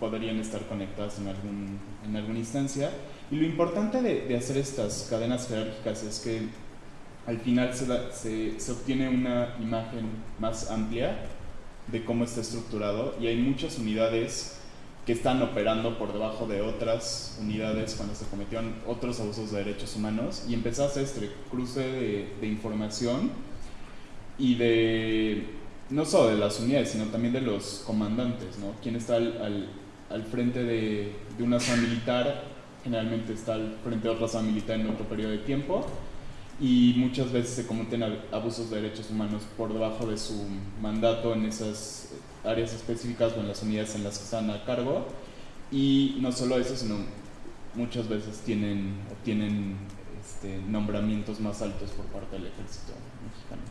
Speaker 4: podrían estar conectadas en, algún, en alguna instancia. Y lo importante de, de hacer estas cadenas jerárquicas es que al final se, se, se, obtiene una imagen más amplia de cómo está estructurado y hay muchas unidades que están operando por debajo de otras unidades cuando se cometieron otros abusos de derechos humanos y hacer este cruce de, de información y de no solo de las unidades sino también de los comandantes, ¿no? Quién está al, al, al frente de, de una zona militar generalmente está al frente de otra zona militar en otro periodo de tiempo y muchas veces se cometen abusos de derechos humanos por debajo de su mandato en esas áreas específicas o en las unidades en las que están a cargo. Y no solo eso, sino muchas veces tienen, obtienen este, nombramientos más altos por parte del ejército mexicano.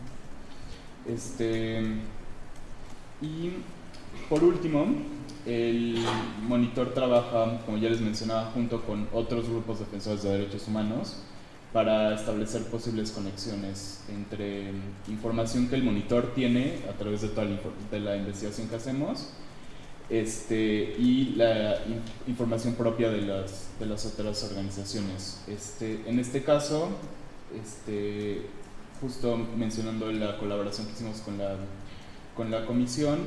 Speaker 4: Este, y por último, el monitor trabaja, como ya les mencionaba, junto con otros grupos defensores de derechos humanos para establecer posibles conexiones entre información que el monitor tiene a través de toda la, de la investigación que hacemos este, y la in, información propia de las, de las otras organizaciones. Este, en este caso, este, justo mencionando la colaboración que hicimos con la, con la comisión,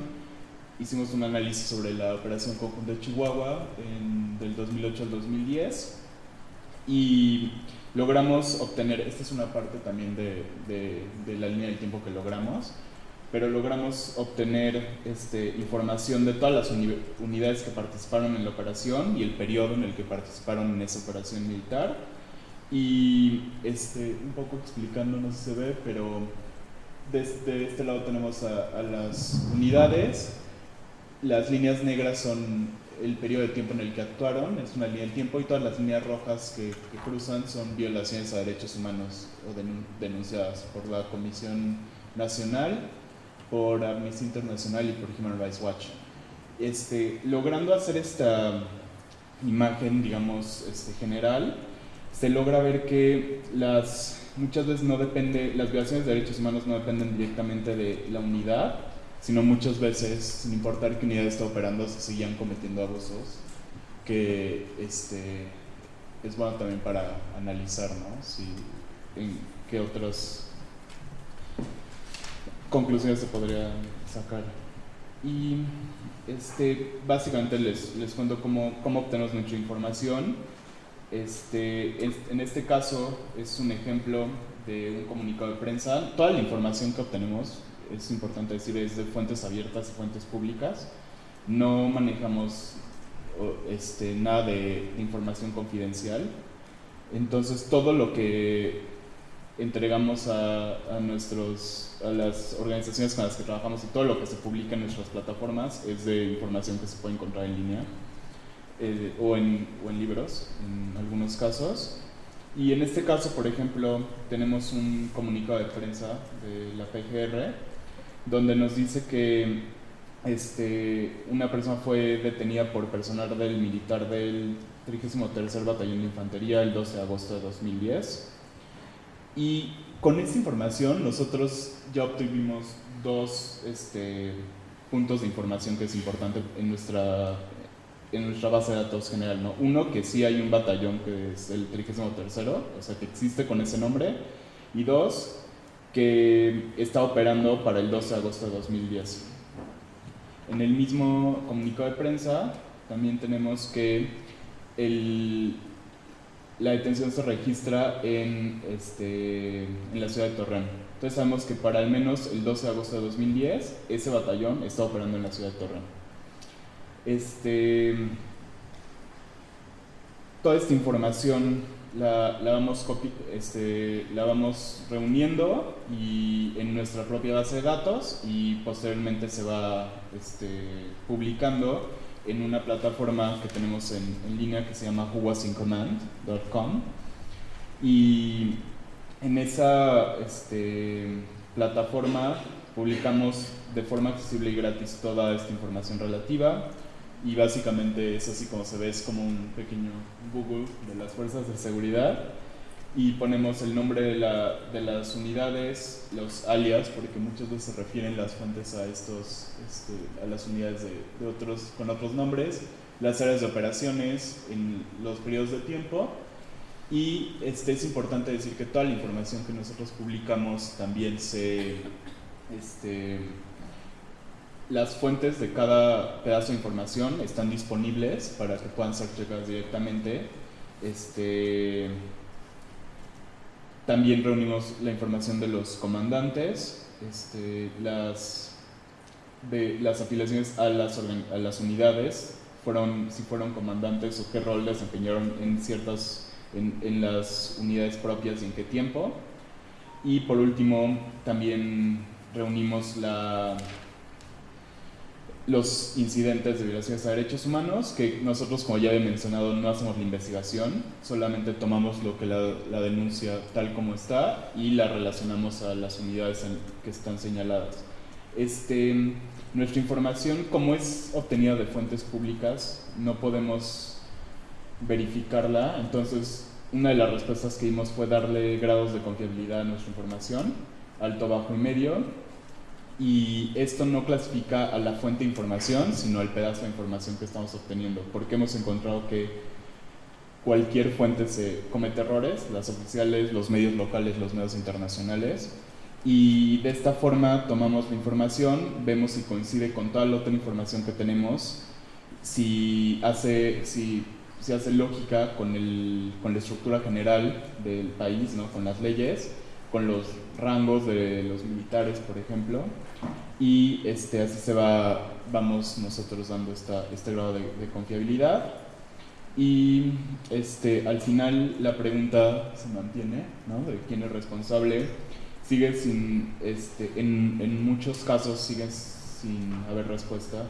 Speaker 4: hicimos un análisis sobre la operación conjunta de Chihuahua en, del 2008 al 2010 y logramos obtener, esta es una parte también de, de, de, la línea del tiempo que logramos, pero logramos obtener este, información de todas las uni unidades que participaron en la operación y el periodo en el que participaron en esa operación militar. Y este, un poco explicando, no sé si se ve, pero desde este lado tenemos a, a las unidades, las líneas negras son el periodo de tiempo en el que actuaron, es una línea del tiempo, y todas las líneas rojas que, que cruzan son violaciones a derechos humanos o denunciadas por la Comisión Nacional, por Amnistía Internacional y por Human Rights Watch. Este, logrando hacer esta imagen, digamos, este, general, se logra ver que las, muchas veces no depende, las violaciones de derechos humanos no dependen directamente de la unidad, sino muchas veces, sin importar qué unidad está operando, se seguían cometiendo abusos, que este, es bueno también para analizar, ¿no? Si, en qué otras conclusiones se podrían sacar. Y este, básicamente les, les cuento cómo, cómo obtenemos nuestra información. Este, en este caso es un ejemplo de un comunicado de prensa. Toda la información que obtenemos es importante decir, es de fuentes abiertas y fuentes públicas. No manejamos este, nada de información confidencial. Entonces, todo lo que entregamos a, a, nuestros, a las organizaciones con las que trabajamos y todo lo que se publica en nuestras plataformas es de información que se puede encontrar en línea eh, o, en, o en libros, en algunos casos. Y en este caso, por ejemplo, tenemos un comunicado de prensa de la PGR donde nos dice que este, una persona fue detenida por personal del militar del 33 Batallón de Infantería el 12 de agosto de 2010. Y con esta información nosotros ya obtuvimos dos este, puntos de información que es importante en nuestra, en nuestra base de datos general. ¿no? Uno, que sí hay un batallón que es el 33, o sea, que existe con ese nombre. Y dos, que está operando para el 12 de agosto de 2010. En el mismo comunicado de prensa también tenemos que la detención se registra en, este, en la ciudad de Torreón. Entonces sabemos que para al menos el 12 de agosto de 2010 ese batallón está operando en la ciudad de Torreón. Este, toda esta información la, la vamos este, la vamos reuniendo y en nuestra propia base de datos y posteriormente se va este, publicando en una plataforma que tenemos en, línea que se llama whowasincommand.com y en esa este, plataforma publicamos de forma accesible y gratis toda esta información relativa y básicamente es así como se ve, es como un pequeño Google de las fuerzas de seguridad. Y ponemos el nombre de, la, de las unidades, los alias, porque muchas veces se refieren las fuentes a, estos, este, a las unidades de, otros, con otros nombres, las áreas de operaciones en los periodos de tiempo. Y este, es importante decir que toda la información que nosotros publicamos también se... Este, las fuentes de cada pedazo de información están disponibles para que puedan ser checadas directamente. Este, también reunimos la información de los comandantes, este, las, afiliaciones a las, unidades, si fueron comandantes o qué rol desempeñaron en ciertas, en, en las unidades propias y en qué tiempo. Y por último, también reunimos la los incidentes de violaciones a derechos humanos, que nosotros, como ya he mencionado, no hacemos la investigación, solamente tomamos lo que la, la denuncia tal como está y la relacionamos a las unidades que están señaladas. Este, nuestra información, como es obtenida de fuentes públicas, no podemos verificarla, entonces una de las respuestas que dimos fue darle grados de confiabilidad a nuestra información, alto, bajo y medio, y esto no clasifica a la fuente de información, sino al pedazo de información que estamos obteniendo, porque hemos encontrado que cualquier fuente se comete errores, las oficiales, los medios locales, los medios internacionales, y de esta forma tomamos la información, vemos si coincide con toda la otra información que tenemos, si hace, si, si hace lógica con, el, con la estructura general del país, ¿no? con las leyes, con los rangos de los militares, por ejemplo, y este, así se va, vamos nosotros dando esta, este grado de, confiabilidad. Y este, al final la pregunta se mantiene, ¿no? De quién es responsable. Sigue sin, este, en, en muchos casos sigue sin haber respuesta.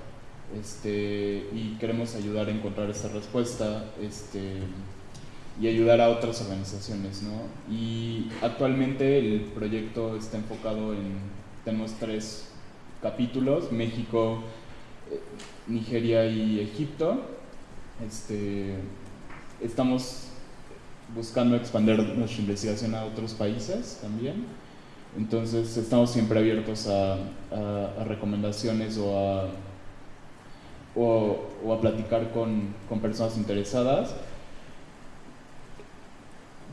Speaker 4: Este, y queremos ayudar a encontrar esa respuesta. Este, y ayudar a otras organizaciones. ¿no? Y actualmente el proyecto está enfocado en, tenemos tres capítulos, México, eh, Nigeria y Egipto. Este, estamos buscando expandir nuestra investigación a otros países también. Entonces estamos siempre abiertos a, recomendaciones o a, platicar con personas interesadas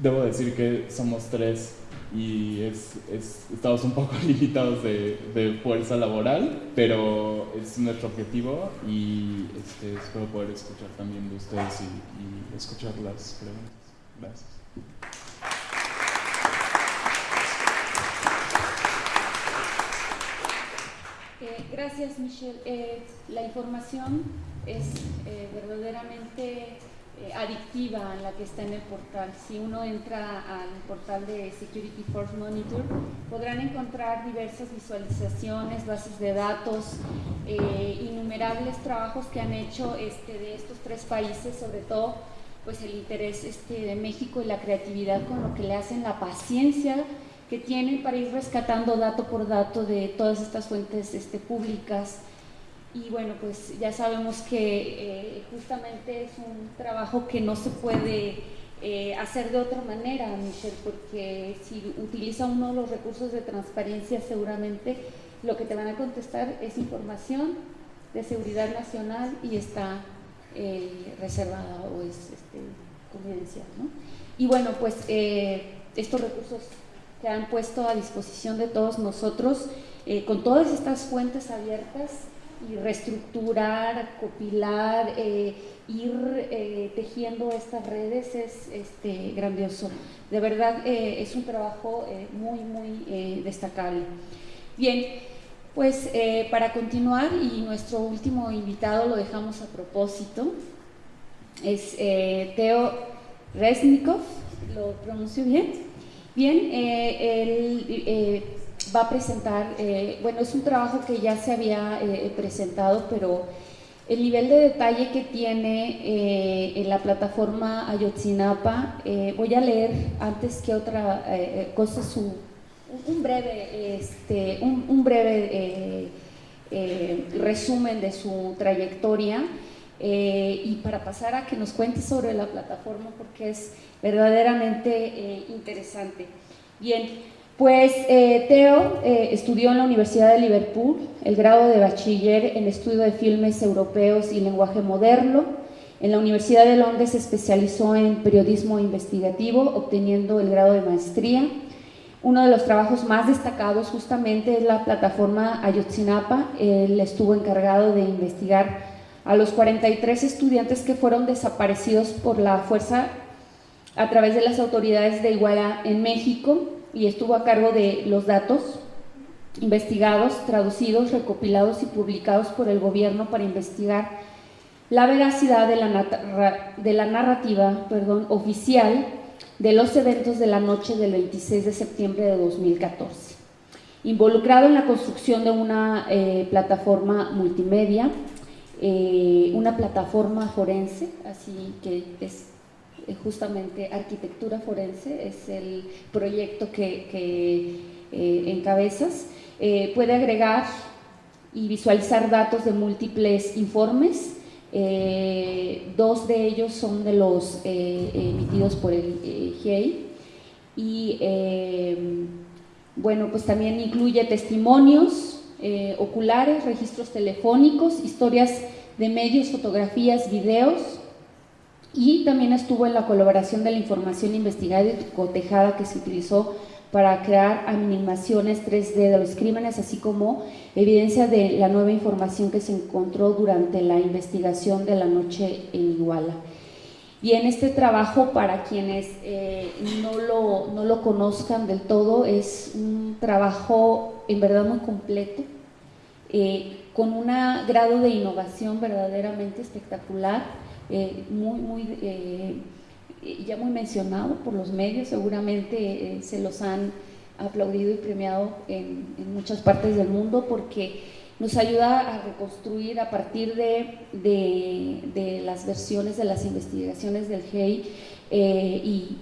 Speaker 4: debo decir que somos tres y es, estamos un poco limitados de, fuerza laboral, pero es nuestro objetivo y este, espero poder escuchar también de ustedes y, escuchar las preguntas. Gracias.
Speaker 1: Eh, gracias, Michelle. Eh, la información es eh, verdaderamente eh, adictiva la que está en el portal. Si uno entra al portal de Security Force Monitor, podrán encontrar diversas visualizaciones, bases de datos, eh, innumerables trabajos que han hecho este, de estos tres países, sobre todo pues el interés este, de México y la creatividad con lo que le hacen, la paciencia que tienen para ir rescatando dato por dato de todas estas fuentes este, públicas y bueno, pues ya sabemos que eh, justamente es un trabajo que no se puede eh, hacer de otra manera, Michelle, porque si utiliza uno de los recursos de transparencia, seguramente lo que te van a contestar es información de seguridad nacional y está eh, reservada o es este, confidencial. ¿no? Y bueno, pues estos recursos que han puesto a disposición de todos nosotros, con todas estas fuentes abiertas, y reestructurar, copilar, eh, ir eh, tejiendo estas redes es este, grandioso. De verdad eh, es un trabajo muy, muy destacable. Bien, pues para continuar y nuestro último invitado lo dejamos a propósito, es Teo Resnikov, lo pronuncio bien. Bien, él va a presentar, eh, bueno, es un trabajo que ya se había presentado, pero el nivel de detalle que tiene en la plataforma Ayotzinapa, voy a leer antes que otra cosa su, un breve, este, un breve resumen de su trayectoria. Eh, y para pasar a que nos cuente sobre la plataforma porque es verdaderamente eh, interesante. Bien, pues eh, Teo estudió en la Universidad de Liverpool el grado de bachiller en estudio de filmes europeos y lenguaje moderno. En la Universidad de Londres se especializó en periodismo investigativo, obteniendo el grado de maestría. Uno de los trabajos más destacados justamente es la plataforma Ayotzinapa. Él estuvo encargado de investigar a los 43 estudiantes que fueron desaparecidos por la fuerza a través de las autoridades de Iguala en México y estuvo a cargo de los datos investigados, traducidos, recopilados y publicados por el gobierno para investigar la veracidad de la, de la narrativa perdón, oficial de los eventos de la noche del 26 de septiembre de 2014. Involucrado en la construcción de una eh, plataforma multimedia eh, una plataforma forense, así que es justamente arquitectura forense, es el proyecto que, eh, encabezas. puede agregar y visualizar datos de múltiples informes. dos de ellos son de los emitidos por el GEI y bueno, pues también incluye testimonios, eh, oculares, registros telefónicos, historias de medios, fotografías, videos y también estuvo en la colaboración de la información investigada y cotejada que se utilizó para crear animaciones 3D de los crímenes, así como evidencia de la nueva información que se encontró durante la investigación de la noche en Iguala. Y en este trabajo, para quienes eh, no, lo, no, lo, conozcan del todo, es un trabajo en verdad muy completo, eh, con un grado de innovación verdaderamente espectacular, eh, muy, muy, ya muy mencionado por los medios, seguramente se los han aplaudido y premiado en, muchas partes del mundo porque nos ayuda a reconstruir a partir de, las versiones de las investigaciones del GEI eh, y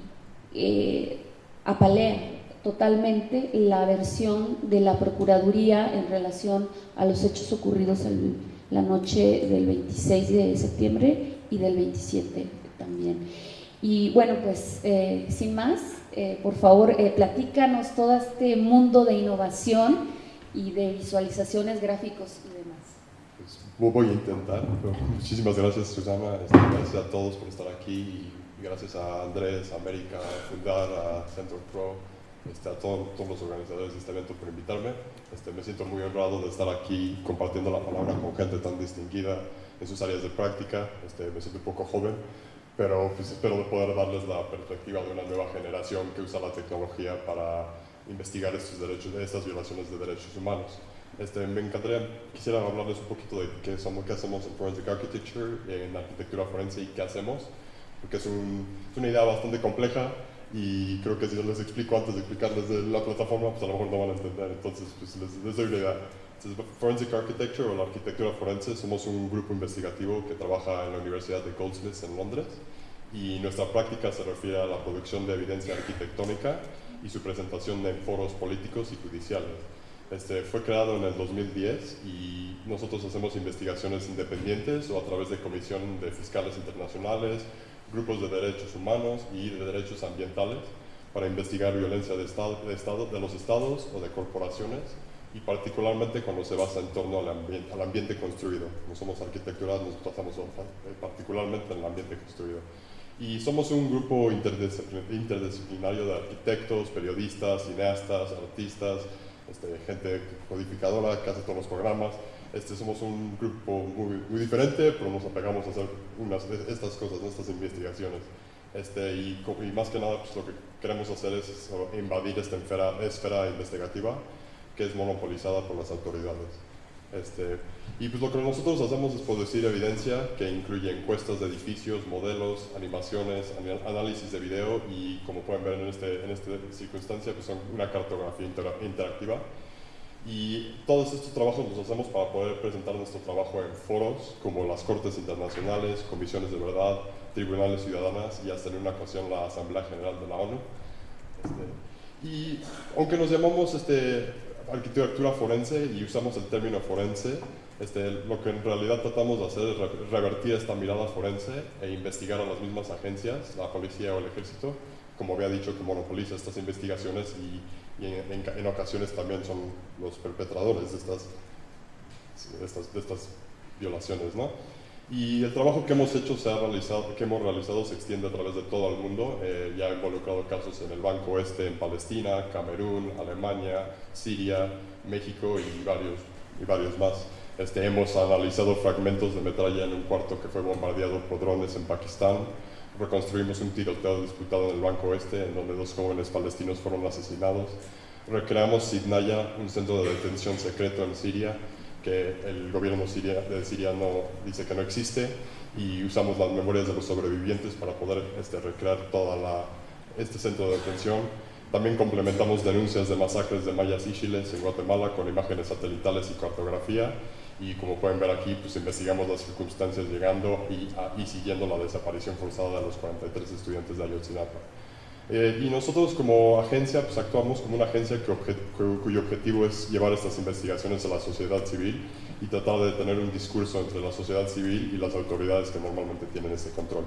Speaker 1: eh, apalea totalmente la versión de la Procuraduría en relación a los hechos ocurridos la noche del 26 de septiembre y del 27 también. Y bueno, pues eh, sin más, por favor, platícanos todo este mundo de innovación y de visualizaciones, gráficos y demás.
Speaker 5: Pues voy a intentar. Muchísimas gracias, Susana. Este, gracias a todos por estar aquí y gracias a Andrés, a América, a Fundar, a Center Pro, este, a todos los organizadores de este evento por invitarme. Este, me siento muy honrado de estar aquí compartiendo la palabra con gente tan distinguida en sus áreas de práctica. Este, me siento un poco joven, pero pues espero poder darles la perspectiva de una nueva generación que usa la tecnología para investigar estos derechos, estas violaciones de derechos humanos. Este, me encantaría, quisiera hablarles un poquito de qué, somos, qué hacemos en Forensic Architecture, en arquitectura forense y qué hacemos, porque es, un, es, una idea bastante compleja y creo que si yo les explico antes de explicarles de la plataforma, pues a lo mejor no van a entender, entonces pues les, les doy una idea. Forensic Architecture o la arquitectura forense somos un grupo investigativo que trabaja en la Universidad de Goldsmiths en Londres y nuestra práctica se refiere a la producción de evidencia arquitectónica y su presentación en foros políticos y judiciales. Este, fue creado en el 2010 y nosotros hacemos investigaciones independientes o a través de comisión de fiscales internacionales, grupos de derechos humanos y de derechos ambientales para investigar violencia de, estado, de los estados o de corporaciones y particularmente cuando se basa en torno al al ambiente construido. No somos arquitecturas, nos tratamos particularmente en el ambiente construido. Y somos un grupo interdisciplinario de arquitectos, periodistas, cineastas, artistas, este, gente codificadora hace todos los programas. Este, somos un grupo muy, muy diferente, pero nos apegamos a hacer unas, estas cosas, estas investigaciones. Este, y, y, más que nada, pues, lo que queremos hacer es invadir esta esfera, esfera investigativa que es monopolizada por las autoridades. Este, y pues lo que nosotros hacemos es producir evidencia que incluye encuestas de edificios, modelos, animaciones, análisis de video y como pueden ver en, este, en esta circunstancia pues son una cartografía interactiva. Y todos estos trabajos los hacemos para poder presentar nuestro trabajo en foros como las Cortes Internacionales, Comisiones de Verdad, Tribunales Ciudadanas y hasta en una ocasión la Asamblea General de la ONU. Este, y aunque nos llamamos este, arquitectura forense y usamos el término forense, este, lo que en realidad tratamos de hacer es revertir esta mirada forense e investigar a las mismas agencias, la policía o el ejército, como había dicho, que monopoliza estas investigaciones y, en, ocasiones también son los perpetradores de estas, estas, de estas violaciones. ¿no? Y el trabajo que hemos hecho, se ha realizado, que hemos realizado se extiende a través de todo el mundo. Eh, ya ha involucrado casos en el Banco Oeste, en Palestina, Camerún, Alemania, Siria, México y varios, y varios más. Este, hemos analizado fragmentos de metralla en un cuarto que fue bombardeado por drones en Pakistán. Reconstruimos un tiroteo disputado en el Banco Oeste, en donde dos jóvenes palestinos fueron asesinados. Recreamos Sidnaya, un centro de detención secreto en Siria, que el gobierno Siria no, dice que no existe, y usamos las memorias de los sobrevivientes para poder este, recrear todo este centro de detención. También complementamos denuncias de masacres de mayas y chiles en Guatemala con imágenes satelitales y cartografía y como pueden ver aquí, pues investigamos las circunstancias llegando y, y siguiendo la desaparición forzada de los 43 estudiantes de Ayotzinapa. Eh, y nosotros como agencia pues actuamos como una agencia cuyo objetivo es llevar estas investigaciones a la sociedad civil y tratar de tener un discurso entre la sociedad civil y las autoridades que normalmente tienen ese control.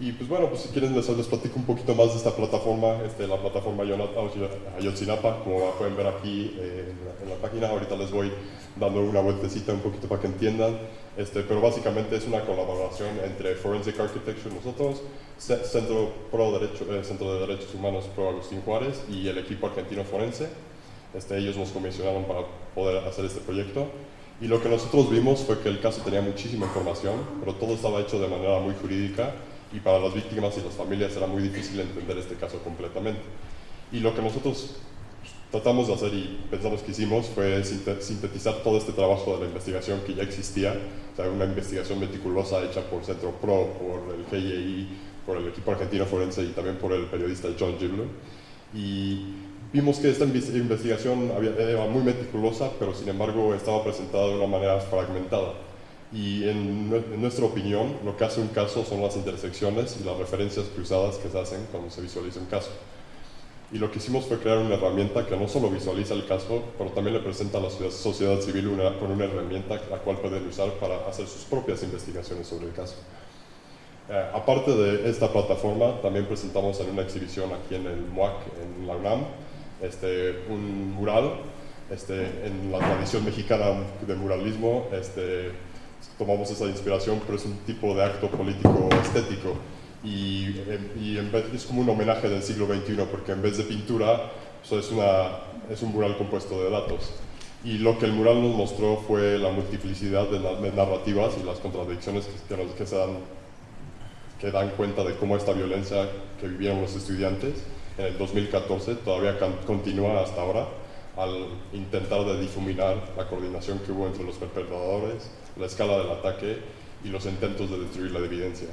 Speaker 5: Y pues bueno, pues si quieren les, les platico un poquito más de esta plataforma, este, la plataforma Ayotzinapa, como pueden ver aquí eh, en, la, página, ahorita les voy dando una vueltecita un poquito para que entiendan, este, pero básicamente es una colaboración entre Forensic Architecture, nosotros, Centro, Pro Derecho, eh, Centro de Derechos Humanos Pro Agustín Juárez y el equipo argentino forense. Este, ellos nos comisionaron para poder hacer este proyecto. Y lo que nosotros vimos fue que el caso tenía muchísima información, pero todo estaba hecho de manera muy jurídica y para las víctimas y las familias era muy difícil entender este caso completamente. Y lo que nosotros tratamos de hacer y pensamos que hicimos fue sintetizar todo este trabajo de la investigación que ya existía, o sea, una investigación meticulosa hecha por Centro Pro, por el GIEI, por el equipo argentino forense y también por el periodista John Gibler. Y vimos que esta investigación era muy meticulosa, pero sin embargo estaba presentada de una manera fragmentada y en, nuestra opinión lo que hace un caso son las intersecciones y las referencias cruzadas que se hacen cuando se visualiza un caso. Y lo que hicimos fue crear una herramienta que no solo visualiza el caso, pero también le presenta a la sociedad civil una, con una herramienta la cual pueden usar para hacer sus propias investigaciones sobre el caso. Eh, aparte de esta plataforma, también presentamos en una exhibición aquí en el MUAC, en la UNAM, este, un mural este, en la tradición mexicana de muralismo, este, tomamos esa inspiración, pero es un tipo de acto político estético. Y, y en vez, es como un homenaje del siglo XXI, porque en vez de pintura, pues es, una, es un mural compuesto de datos. Y lo que el mural nos mostró fue la multiplicidad de, narrativas y las contradicciones que, que, se dan, que dan cuenta de cómo esta violencia que vivieron los estudiantes en el 2014 todavía continúa hasta ahora al intentar de difuminar la coordinación que hubo entre los perpetradores, la escala del ataque y los intentos de destruir la evidencia.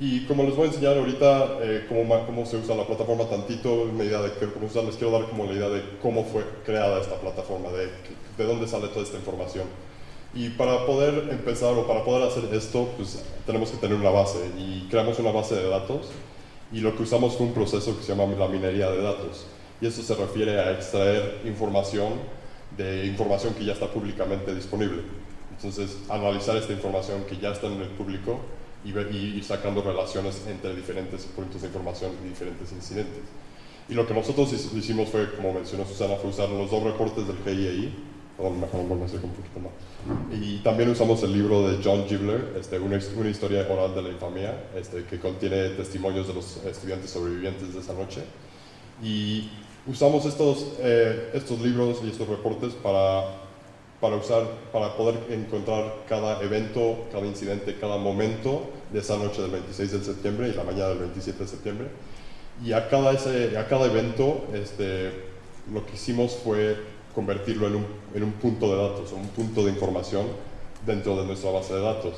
Speaker 5: Y como les voy a enseñar ahorita eh, cómo, cómo, se usa la plataforma tantito, medida de cómo les quiero dar como la idea de cómo fue creada esta plataforma, de, de dónde sale toda esta información. Y para poder empezar o para poder hacer esto, pues tenemos que tener una base y creamos una base de datos y lo que usamos fue un proceso que se llama la minería de datos y eso se refiere a extraer información de información que ya está públicamente disponible. Entonces, analizar esta información que ya está en el público y, ver, y ir sacando relaciones entre diferentes puntos de información y diferentes incidentes. Y lo que nosotros hicimos fue, como mencionó Susana, fue usar los dos reportes del GIEI, perdón, mejor un poquito más. Y también usamos el libro de John Gibler, este, una, una, historia oral de la infamia, este, que contiene testimonios de los estudiantes sobrevivientes de esa noche. Y usamos estos, eh, estos libros y estos reportes para, para, usar, para poder encontrar cada evento, cada incidente, cada momento de esa noche del 26 de septiembre y la mañana del 27 de septiembre. Y a cada, ese, a cada evento este, lo que hicimos fue convertirlo en un, en un punto de datos, un punto de información dentro de nuestra base de datos.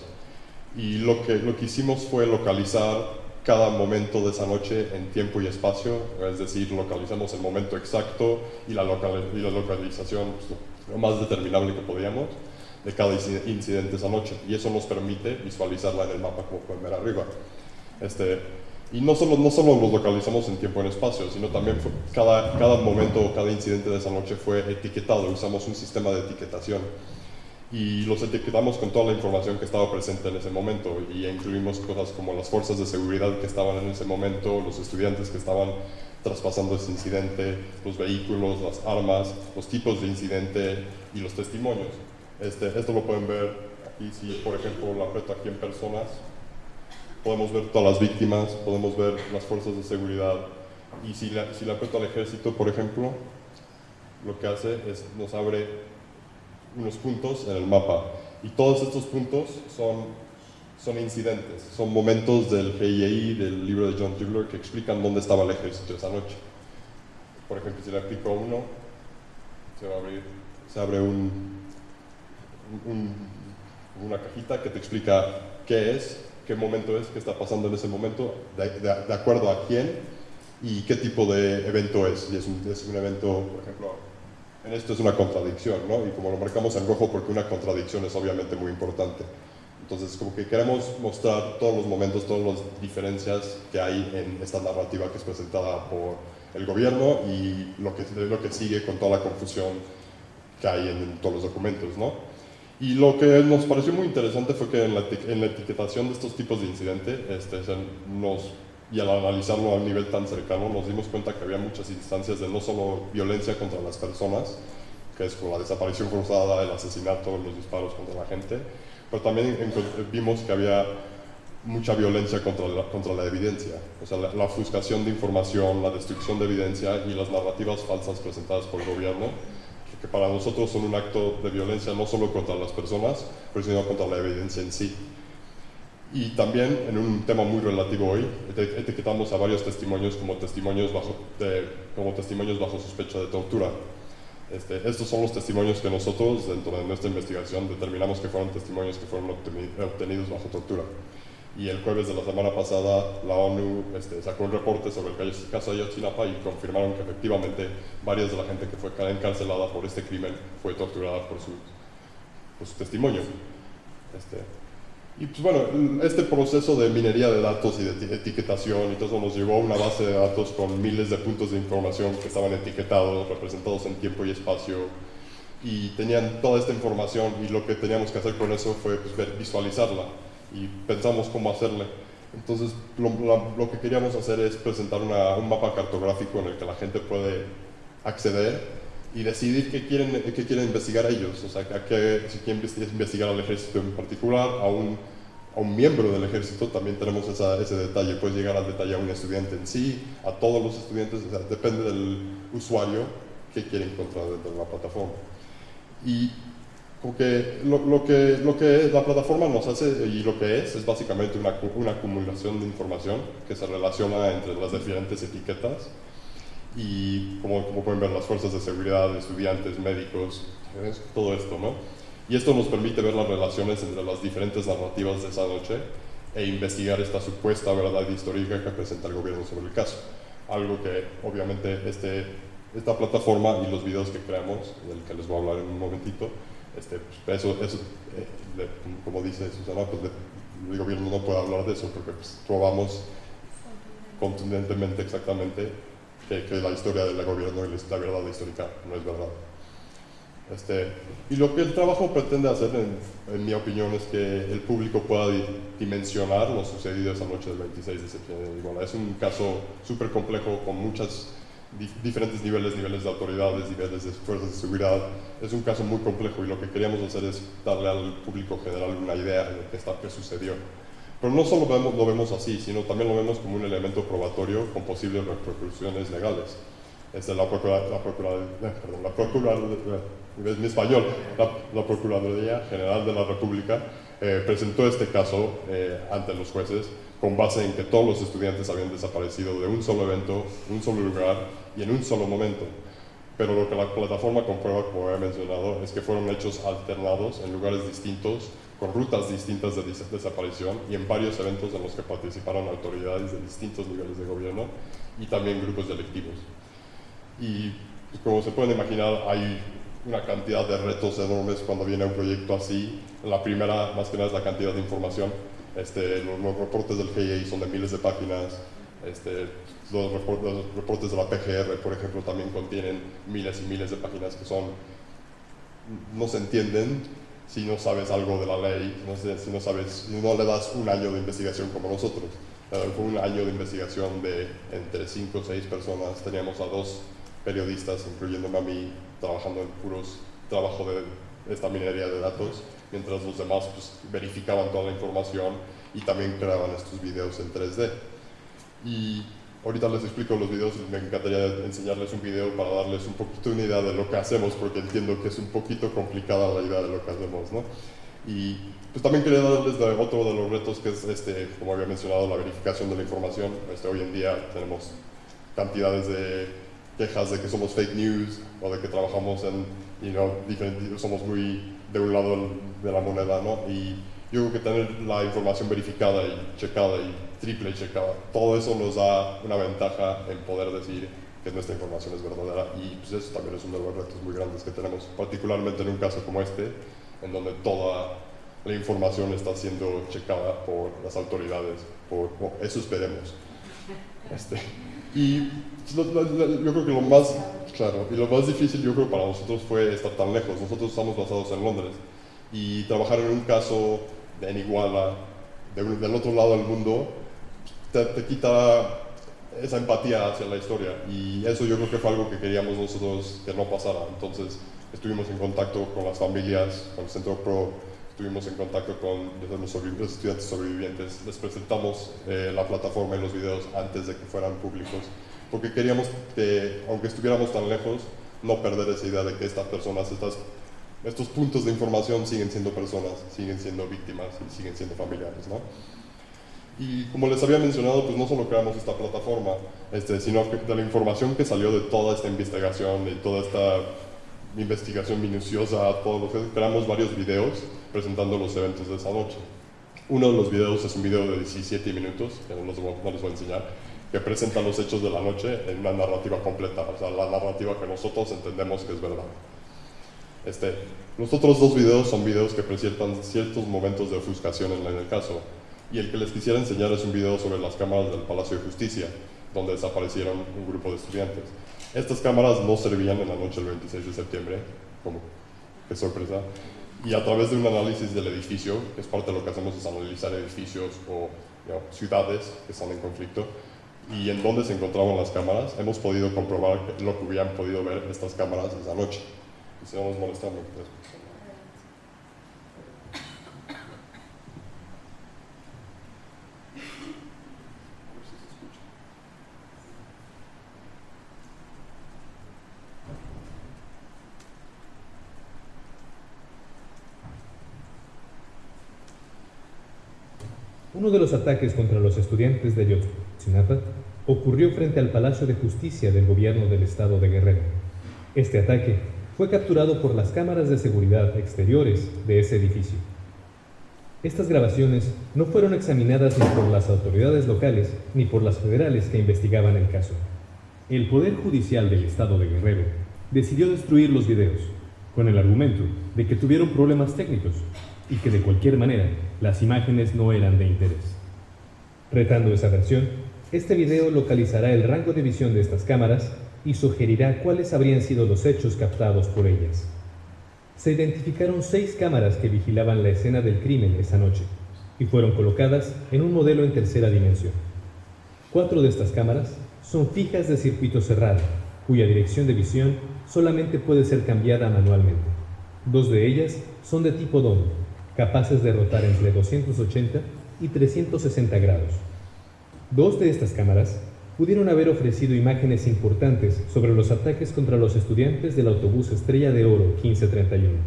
Speaker 5: Y lo que, lo que hicimos fue localizar cada momento de esa noche en tiempo y espacio, es decir, localizamos el momento exacto y la, y la localización lo más determinable que podíamos de cada incidente esa noche. Y eso nos permite visualizarla en el mapa, como pueden ver arriba. Este, y no solo, no solo los localizamos en tiempo y en espacio, sino también cada, cada momento o cada incidente de esa noche fue etiquetado. Usamos un sistema de etiquetación y los etiquetamos con toda la información que estaba presente en ese momento y incluimos cosas como las fuerzas de seguridad que estaban en ese momento, los estudiantes que estaban traspasando ese incidente, los vehículos, las armas, los tipos de incidente y los testimonios. Este, esto lo pueden ver aquí, si por ejemplo lo aprieto aquí en personas, podemos ver todas las víctimas, podemos ver las fuerzas de seguridad y si la, si la aprieto al ejército, por ejemplo, lo que hace es nos abre unos puntos en el mapa. Y todos estos puntos son, son incidentes, son momentos del GIEI, del libro de John Tugler, que explican dónde estaba el ejército esa noche. Por ejemplo, si le aplico uno, se, va a abrir, se abre un, una cajita que te explica qué es, qué momento es, qué está pasando en ese momento, de, acuerdo a quién y qué tipo de evento es. Y es un evento, por ejemplo, en esto es una contradicción, ¿no? Y como lo marcamos en rojo porque una contradicción es obviamente muy importante. Entonces, como que queremos mostrar todos los momentos, todas las diferencias que hay en esta narrativa que es presentada por el gobierno y lo que, lo que sigue con toda la confusión que hay en, todos los documentos, ¿no? Y lo que nos pareció muy interesante fue que en la, en la etiquetación de estos tipos de incidente este, nos y al analizarlo a un nivel tan cercano nos dimos cuenta que había muchas instancias de no solo violencia contra las personas, que es como la desaparición forzada, el asesinato, los disparos contra la gente, pero también vimos que había mucha violencia contra la, contra la evidencia, o sea, la, ofuscación de información, la destrucción de evidencia y las narrativas falsas presentadas por el gobierno, que, para nosotros son un acto de violencia no solo contra las personas, pero sino contra la evidencia en sí. Y también, en un tema muy relativo hoy, etiquetamos a varios testimonios como testimonios bajo, como testimonios bajo sospecha de tortura. Este, estos son los testimonios que nosotros, dentro de nuestra investigación, determinamos que fueron testimonios que fueron obtenidos bajo tortura. Y el jueves de la semana pasada, la ONU este, sacó un reporte sobre el caso de Ayotzinapa y confirmaron que efectivamente varias de la gente que fue encarcelada por este crimen fue torturada por su, por su testimonio. Este, y pues bueno, este proceso de minería de datos y de etiquetación y todo eso nos llevó a una base de datos con miles de puntos de información que estaban etiquetados, representados en tiempo y espacio y tenían toda esta información y lo que teníamos que hacer con eso fue pues, visualizarla y pensamos cómo hacerle. Entonces lo, lo que queríamos hacer es presentar una, un mapa cartográfico en el que la gente puede acceder y decidir qué quieren, qué quieren investigar ellos, o sea, a qué, si quieren investigar al ejército en particular, a un, a un miembro del ejército, también tenemos esa, ese detalle, puedes llegar al detalle a un estudiante en sí, a todos los estudiantes, o sea, depende del usuario que quiere encontrar dentro de la plataforma. Y porque lo, lo, que, lo que la plataforma nos hace y lo que es es básicamente una, una acumulación de información que se relaciona entre las diferentes etiquetas y como, como, pueden ver las fuerzas de seguridad, estudiantes, médicos, todo esto, ¿no? Y esto nos permite ver las relaciones entre las diferentes narrativas de esa noche e investigar esta supuesta verdad histórica que presenta el gobierno sobre el caso. Algo que obviamente este, esta plataforma y los videos que creamos, del que les voy a hablar en un momentito, este, pues, eso, eso eh, como dice Susana, pues el gobierno no puede hablar de eso porque pues, probamos contundentemente exactamente que, la historia del gobierno y la verdad histórica no es verdad. Este, y lo que el trabajo pretende hacer, en, mi opinión, es que el público pueda dimensionar lo sucedido esa noche del 26 de septiembre. es un caso súper complejo con muchos diferentes niveles, niveles de autoridades, niveles de fuerzas de seguridad. Es un caso muy complejo y lo que queríamos hacer es darle al público general una idea de qué, está, qué sucedió. Pero no solo vemos, lo vemos así, sino también lo vemos como un elemento probatorio con posibles repercusiones legales. Es la, Procuraduría, la, perdón, la Procuraduría, en español, la, Procuraduría General de la República eh, presentó este caso eh, ante los jueces con base en que todos los estudiantes habían desaparecido de un solo evento, un solo lugar y en un solo momento. pero lo que la plataforma comprueba, como he mencionado, es que fueron hechos alternados en lugares distintos, con rutas distintas de desaparición y en varios eventos en los que participaron autoridades de distintos niveles de gobierno y también grupos delictivos. Y pues, como se pueden imaginar, hay una cantidad de retos enormes cuando viene un proyecto así. La primera, más que nada, es la cantidad de información. Este, los, reportes del GIA son de miles de páginas. Este, los, reportes, de la PGR, por ejemplo, también contienen miles y miles de páginas que son no se entienden si no sabes algo de la ley, no si no sabes, no le das un año de investigación como nosotros. Fue un año de investigación de entre 5 o 6 personas. Teníamos a dos periodistas, incluyéndome a mí, trabajando en puros trabajo de esta minería de datos, mientras los demás pues, verificaban toda la información y también creaban estos videos en 3D. Y ahorita les explico los videos, me encantaría enseñarles un video para darles un poquito una idea de lo que hacemos, porque entiendo que es un poquito complicada la idea de lo que hacemos, ¿no? Y pues también quería darles de otro de los retos que es, este, como había mencionado, la verificación de la información. Este, hoy en día tenemos cantidades de quejas de que somos fake news o de que trabajamos en, you know, somos muy de un lado de la moneda, ¿no? Y yo creo que tener la información verificada y checada y triple checada, todo eso nos da una ventaja en poder decir que nuestra información es verdadera y pues eso también es uno de los retos muy grandes que tenemos, particularmente en un caso como este, en donde toda la información está siendo checada por las autoridades, por, eso esperemos. Este, y yo creo que lo más, claro, y lo más difícil yo creo para nosotros fue estar tan lejos. Nosotros estamos basados en Londres y trabajar en un caso en Iguala, del otro lado del mundo, te, te, quita esa empatía hacia la historia y eso yo creo que fue algo que queríamos nosotros que no pasara. Entonces estuvimos en contacto con las familias, con el Centro Pro, estuvimos en contacto con los, estudiantes sobrevivientes, les presentamos eh, la plataforma y los videos antes de que fueran públicos, porque queríamos que, aunque estuviéramos tan lejos, no perder esa idea de que estas personas, estas, estos puntos de información siguen siendo personas, siguen siendo víctimas y siguen siendo familiares, ¿no? Y como les había mencionado, pues no solo creamos esta plataforma, este, sino que de la información que salió de toda esta investigación, de toda esta investigación minuciosa, todo lo que creamos varios videos presentando los eventos de esa noche. Uno de los videos es un video de 17 minutos, que no, les voy a enseñar, que presenta los hechos de la noche en una narrativa completa, o sea, la narrativa que nosotros entendemos que es verdad. Este, los otros dos videos son videos que presentan ciertos momentos de ofuscación en el caso, y el que les quisiera enseñar es un video sobre las cámaras del Palacio de Justicia, donde desaparecieron un grupo de estudiantes. Estas cámaras no servían en la noche del 26 de septiembre, como qué sorpresa, y a través de un análisis del edificio, que es parte de lo que hacemos es analizar edificios o ciudades que están en conflicto, y en dónde se encontraban las cámaras, hemos podido comprobar lo que hubieran podido ver estas cámaras esa noche. Y se nos molestando.
Speaker 6: Uno de los ataques contra los estudiantes de Yotzinapa ocurrió frente al Palacio de Justicia del gobierno del estado de Guerrero. Este ataque fue capturado por las cámaras de seguridad exteriores de ese edificio. Estas grabaciones no fueron examinadas ni por las autoridades locales ni por las federales que investigaban el caso. El Poder Judicial del Estado de Guerrero decidió destruir los videos, con el argumento de que tuvieron problemas técnicos y que de cualquier manera las imágenes no eran de interés. Retando esa versión, este video localizará el rango de visión de estas cámaras y sugerirá cuáles habrían sido los hechos captados por ellas. Se identificaron seis cámaras que vigilaban la escena del crimen esa noche y fueron colocadas en un modelo en tercera dimensión. Cuatro de estas cámaras son fijas de circuito cerrado, cuya dirección de visión solamente puede ser cambiada manualmente. Dos de ellas son de tipo DOM, capaces de rotar entre 280 y 360 grados. Dos de estas cámaras pudieron haber ofrecido imágenes importantes sobre los ataques contra los estudiantes del autobús Estrella de Oro 1531.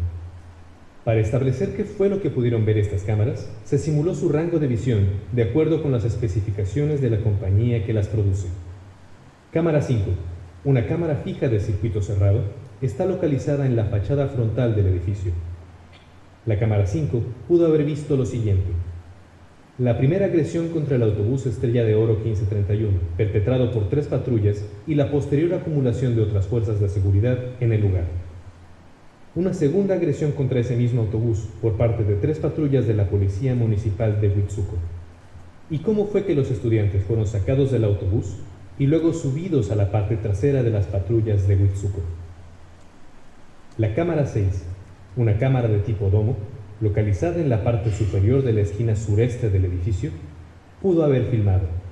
Speaker 6: Para establecer qué fue lo que pudieron ver estas cámaras, se simuló su rango de visión de acuerdo con las especificaciones de la compañía que las produce. Cámara 5. una cámara fija de circuito cerrado, está localizada en la fachada frontal del edificio. La cámara 5 pudo haber visto lo siguiente. La primera agresión contra el autobús Estrella de Oro 1531, perpetrado por tres patrullas, y la posterior acumulación de otras fuerzas de seguridad en el lugar. Una segunda agresión contra ese mismo autobús por parte de tres patrullas de la Policía Municipal de Huitzuco. ¿Y cómo fue que los estudiantes fueron sacados del autobús y luego subidos a la parte trasera de las patrullas de Huitzuco? La cámara 6, una cámara de tipo domo, localizada en la parte superior de la esquina sureste del edificio, pudo haber filmado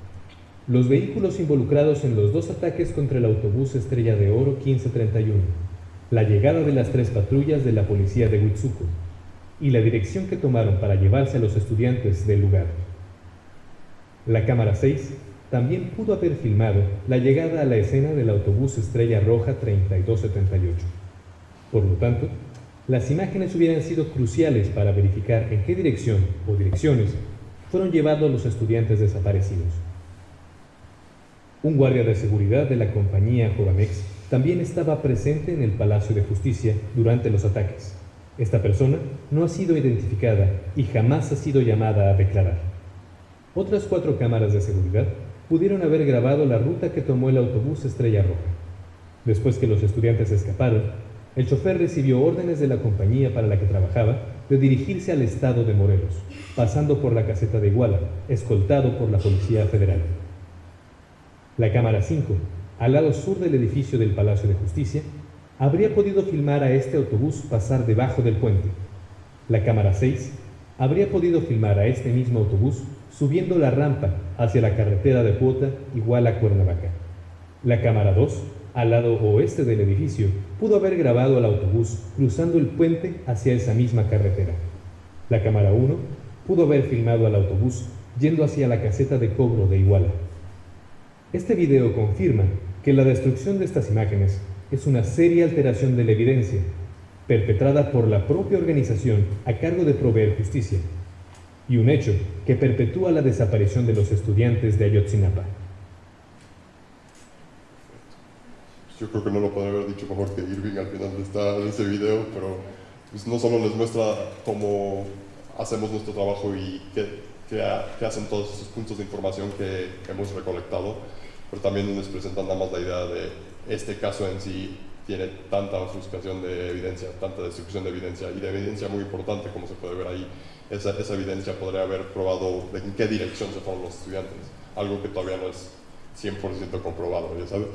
Speaker 6: los vehículos involucrados en los dos ataques contra el autobús Estrella de Oro 1531, la llegada de las tres patrullas de la policía de Huitzuco y la dirección que tomaron para llevarse a los estudiantes del lugar. La cámara 6 también pudo haber filmado la llegada a la escena del autobús Estrella Roja 3278. Por lo tanto, las imágenes hubieran sido cruciales para verificar en qué dirección o direcciones fueron llevados los estudiantes desaparecidos. Un guardia de seguridad de la compañía Joramex también estaba presente en el Palacio de Justicia durante los ataques. Esta persona no ha sido identificada y jamás ha sido llamada a declarar. Otras cuatro cámaras de seguridad pudieron haber grabado la ruta que tomó el autobús Estrella Roja. Después que los estudiantes escaparon, el chofer recibió órdenes de la compañía para la que trabajaba de dirigirse al estado de Morelos, pasando por la caseta de Iguala, escoltado por la Policía Federal. La cámara 5, al lado sur del edificio del Palacio de Justicia, habría podido filmar a este autobús pasar debajo del puente. La cámara 6 habría podido filmar a este mismo autobús subiendo la rampa hacia la carretera de Puota Iguala Cuernavaca. La cámara 2 al lado oeste del edificio, pudo haber grabado al autobús cruzando el puente hacia esa misma carretera. La cámara 1 pudo haber filmado al autobús yendo hacia la caseta de cobro de Iguala. Este video confirma que la destrucción de estas imágenes es una seria alteración de la evidencia, perpetrada por la propia organización a cargo de proveer justicia, y un hecho que perpetúa la desaparición de los estudiantes de Ayotzinapa.
Speaker 5: Yo creo que no lo podría haber dicho mejor que Irving al final de, esta, de ese video, pero pues, no solo les muestra cómo hacemos nuestro trabajo y qué, qué, qué hacen todos esos puntos de información que, hemos recolectado, pero también les presentan nada más la idea de este caso en sí tiene tanta ofuscación de evidencia, tanta destrucción de evidencia y de evidencia muy importante como se puede ver ahí. Esa, esa evidencia podría haber probado de en qué dirección se fueron los estudiantes, algo que todavía no es 100% comprobado, ya sabes.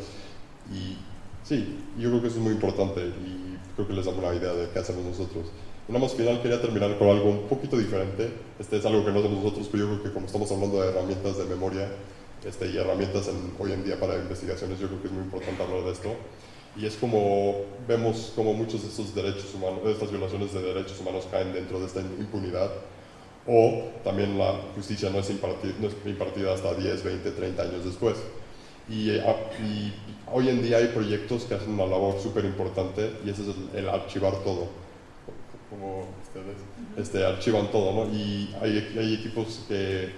Speaker 5: Y Sí, yo creo que eso es muy importante y creo que les da una idea de qué hacemos nosotros. Y nada más final quería terminar con algo un poquito diferente. Este es algo que no hacemos nosotros, pero yo creo que como estamos hablando de herramientas de memoria este, y herramientas en, hoy en día para investigaciones, yo creo que es muy importante hablar de esto. Y es como vemos como muchos de estos derechos humanos, de estas violaciones de derechos humanos caen dentro de esta impunidad. O también la justicia no es impartida, no es impartida hasta 10, 20, 30 años después. Y, y, hoy en día hay proyectos que hacen una labor súper importante y ese es el, el, archivar todo. Como ustedes este, archivan todo, ¿no? Y hay, hay, equipos que,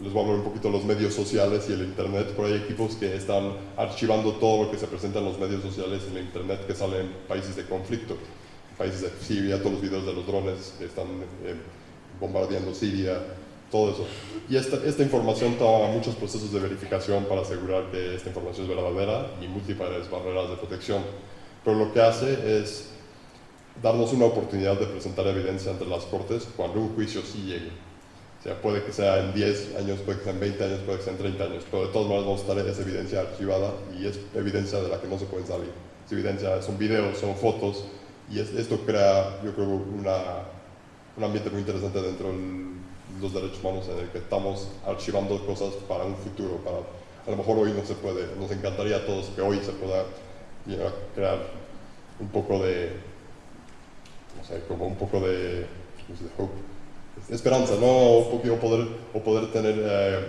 Speaker 5: les voy a hablar un poquito de los medios sociales y el Internet, pero hay equipos que están archivando todo lo que se presenta en los medios sociales y en el Internet que sale en países de conflicto. Países de Siria, todos los videos de los drones que están eh, bombardeando Siria, todo eso. Y esta, esta, información toma muchos procesos de verificación para asegurar que esta información es verdadera y múltiples barreras de protección. Pero lo que hace es darnos una oportunidad de presentar evidencia ante las cortes cuando un juicio sí llegue. O sea, puede que sea en 10 años, puede que sea en 20 años, puede que sea en 30 años, pero de todas maneras vamos a estar esa evidencia archivada y es evidencia de la que no se puede salir. Es evidencia, son videos, son fotos y es, esto crea, yo creo, una, un ambiente muy interesante dentro del los derechos humanos en el que estamos archivando cosas para un futuro, para, a lo mejor hoy no se puede, nos encantaría a todos que hoy se pueda crear un poco de, no sé, como un poco de, esperanza, ¿no? O, poder, o poder tener, eh,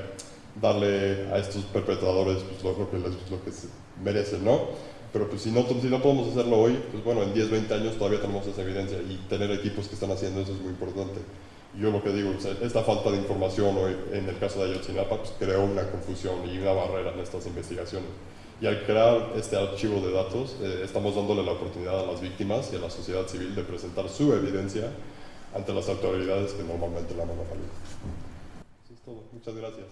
Speaker 5: darle a estos perpetradores pues, lo, que les, lo que se merecen, ¿no? Pero pues si no, si no podemos hacerlo hoy, pues bueno, en 10, 20 años todavía tenemos esa evidencia y tener equipos que están haciendo eso es muy importante yo lo que digo, esta falta de información hoy, en el caso de Ayotzinapa pues, creó una confusión y una barrera en estas investigaciones. Y al crear este archivo de datos, eh, estamos dándole la oportunidad a las víctimas y a la sociedad civil de presentar su evidencia ante las autoridades que normalmente la monopolizan. Eso es todo. Muchas gracias.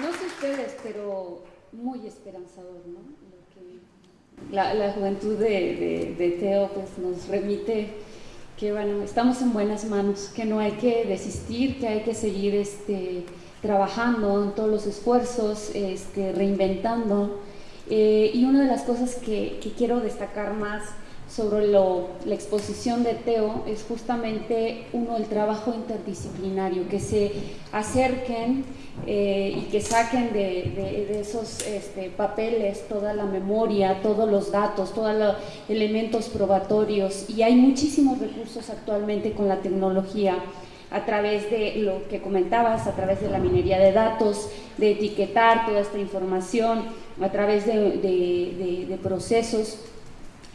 Speaker 1: No sé ustedes, pero muy esperanzador, ¿no? La, la, juventud de, de, de, Teo pues, nos remite que bueno, estamos en buenas manos, que no hay que desistir, que hay que seguir este, trabajando en todos los esfuerzos, este, reinventando. Eh, y una de las cosas que, que quiero destacar más sobre lo, la exposición de Teo es justamente uno el trabajo interdisciplinario, que se acerquen eh, y que saquen de, esos este, papeles toda la memoria, todos los datos, todos los elementos probatorios. Y hay muchísimos recursos actualmente con la tecnología a través de lo que comentabas, a través de la minería de datos, de etiquetar toda esta información, a través de procesos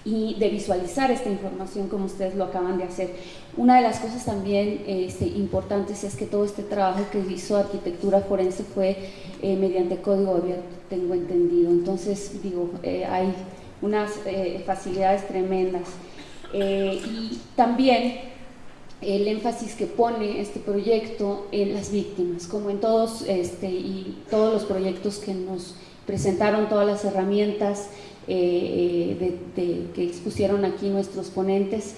Speaker 1: y de visualizar esta información como ustedes lo acaban de hacer. Una de las cosas también este, importantes es que todo este trabajo que hizo Arquitectura Forense fue eh, mediante código abierto, tengo entendido. Entonces, digo, eh, hay unas eh, facilidades tremendas. Eh, y también el énfasis que pone este proyecto en las víctimas, como en todos este, y todos los proyectos que nos presentaron, todas las herramientas, eh, de, de, que expusieron aquí nuestros ponentes.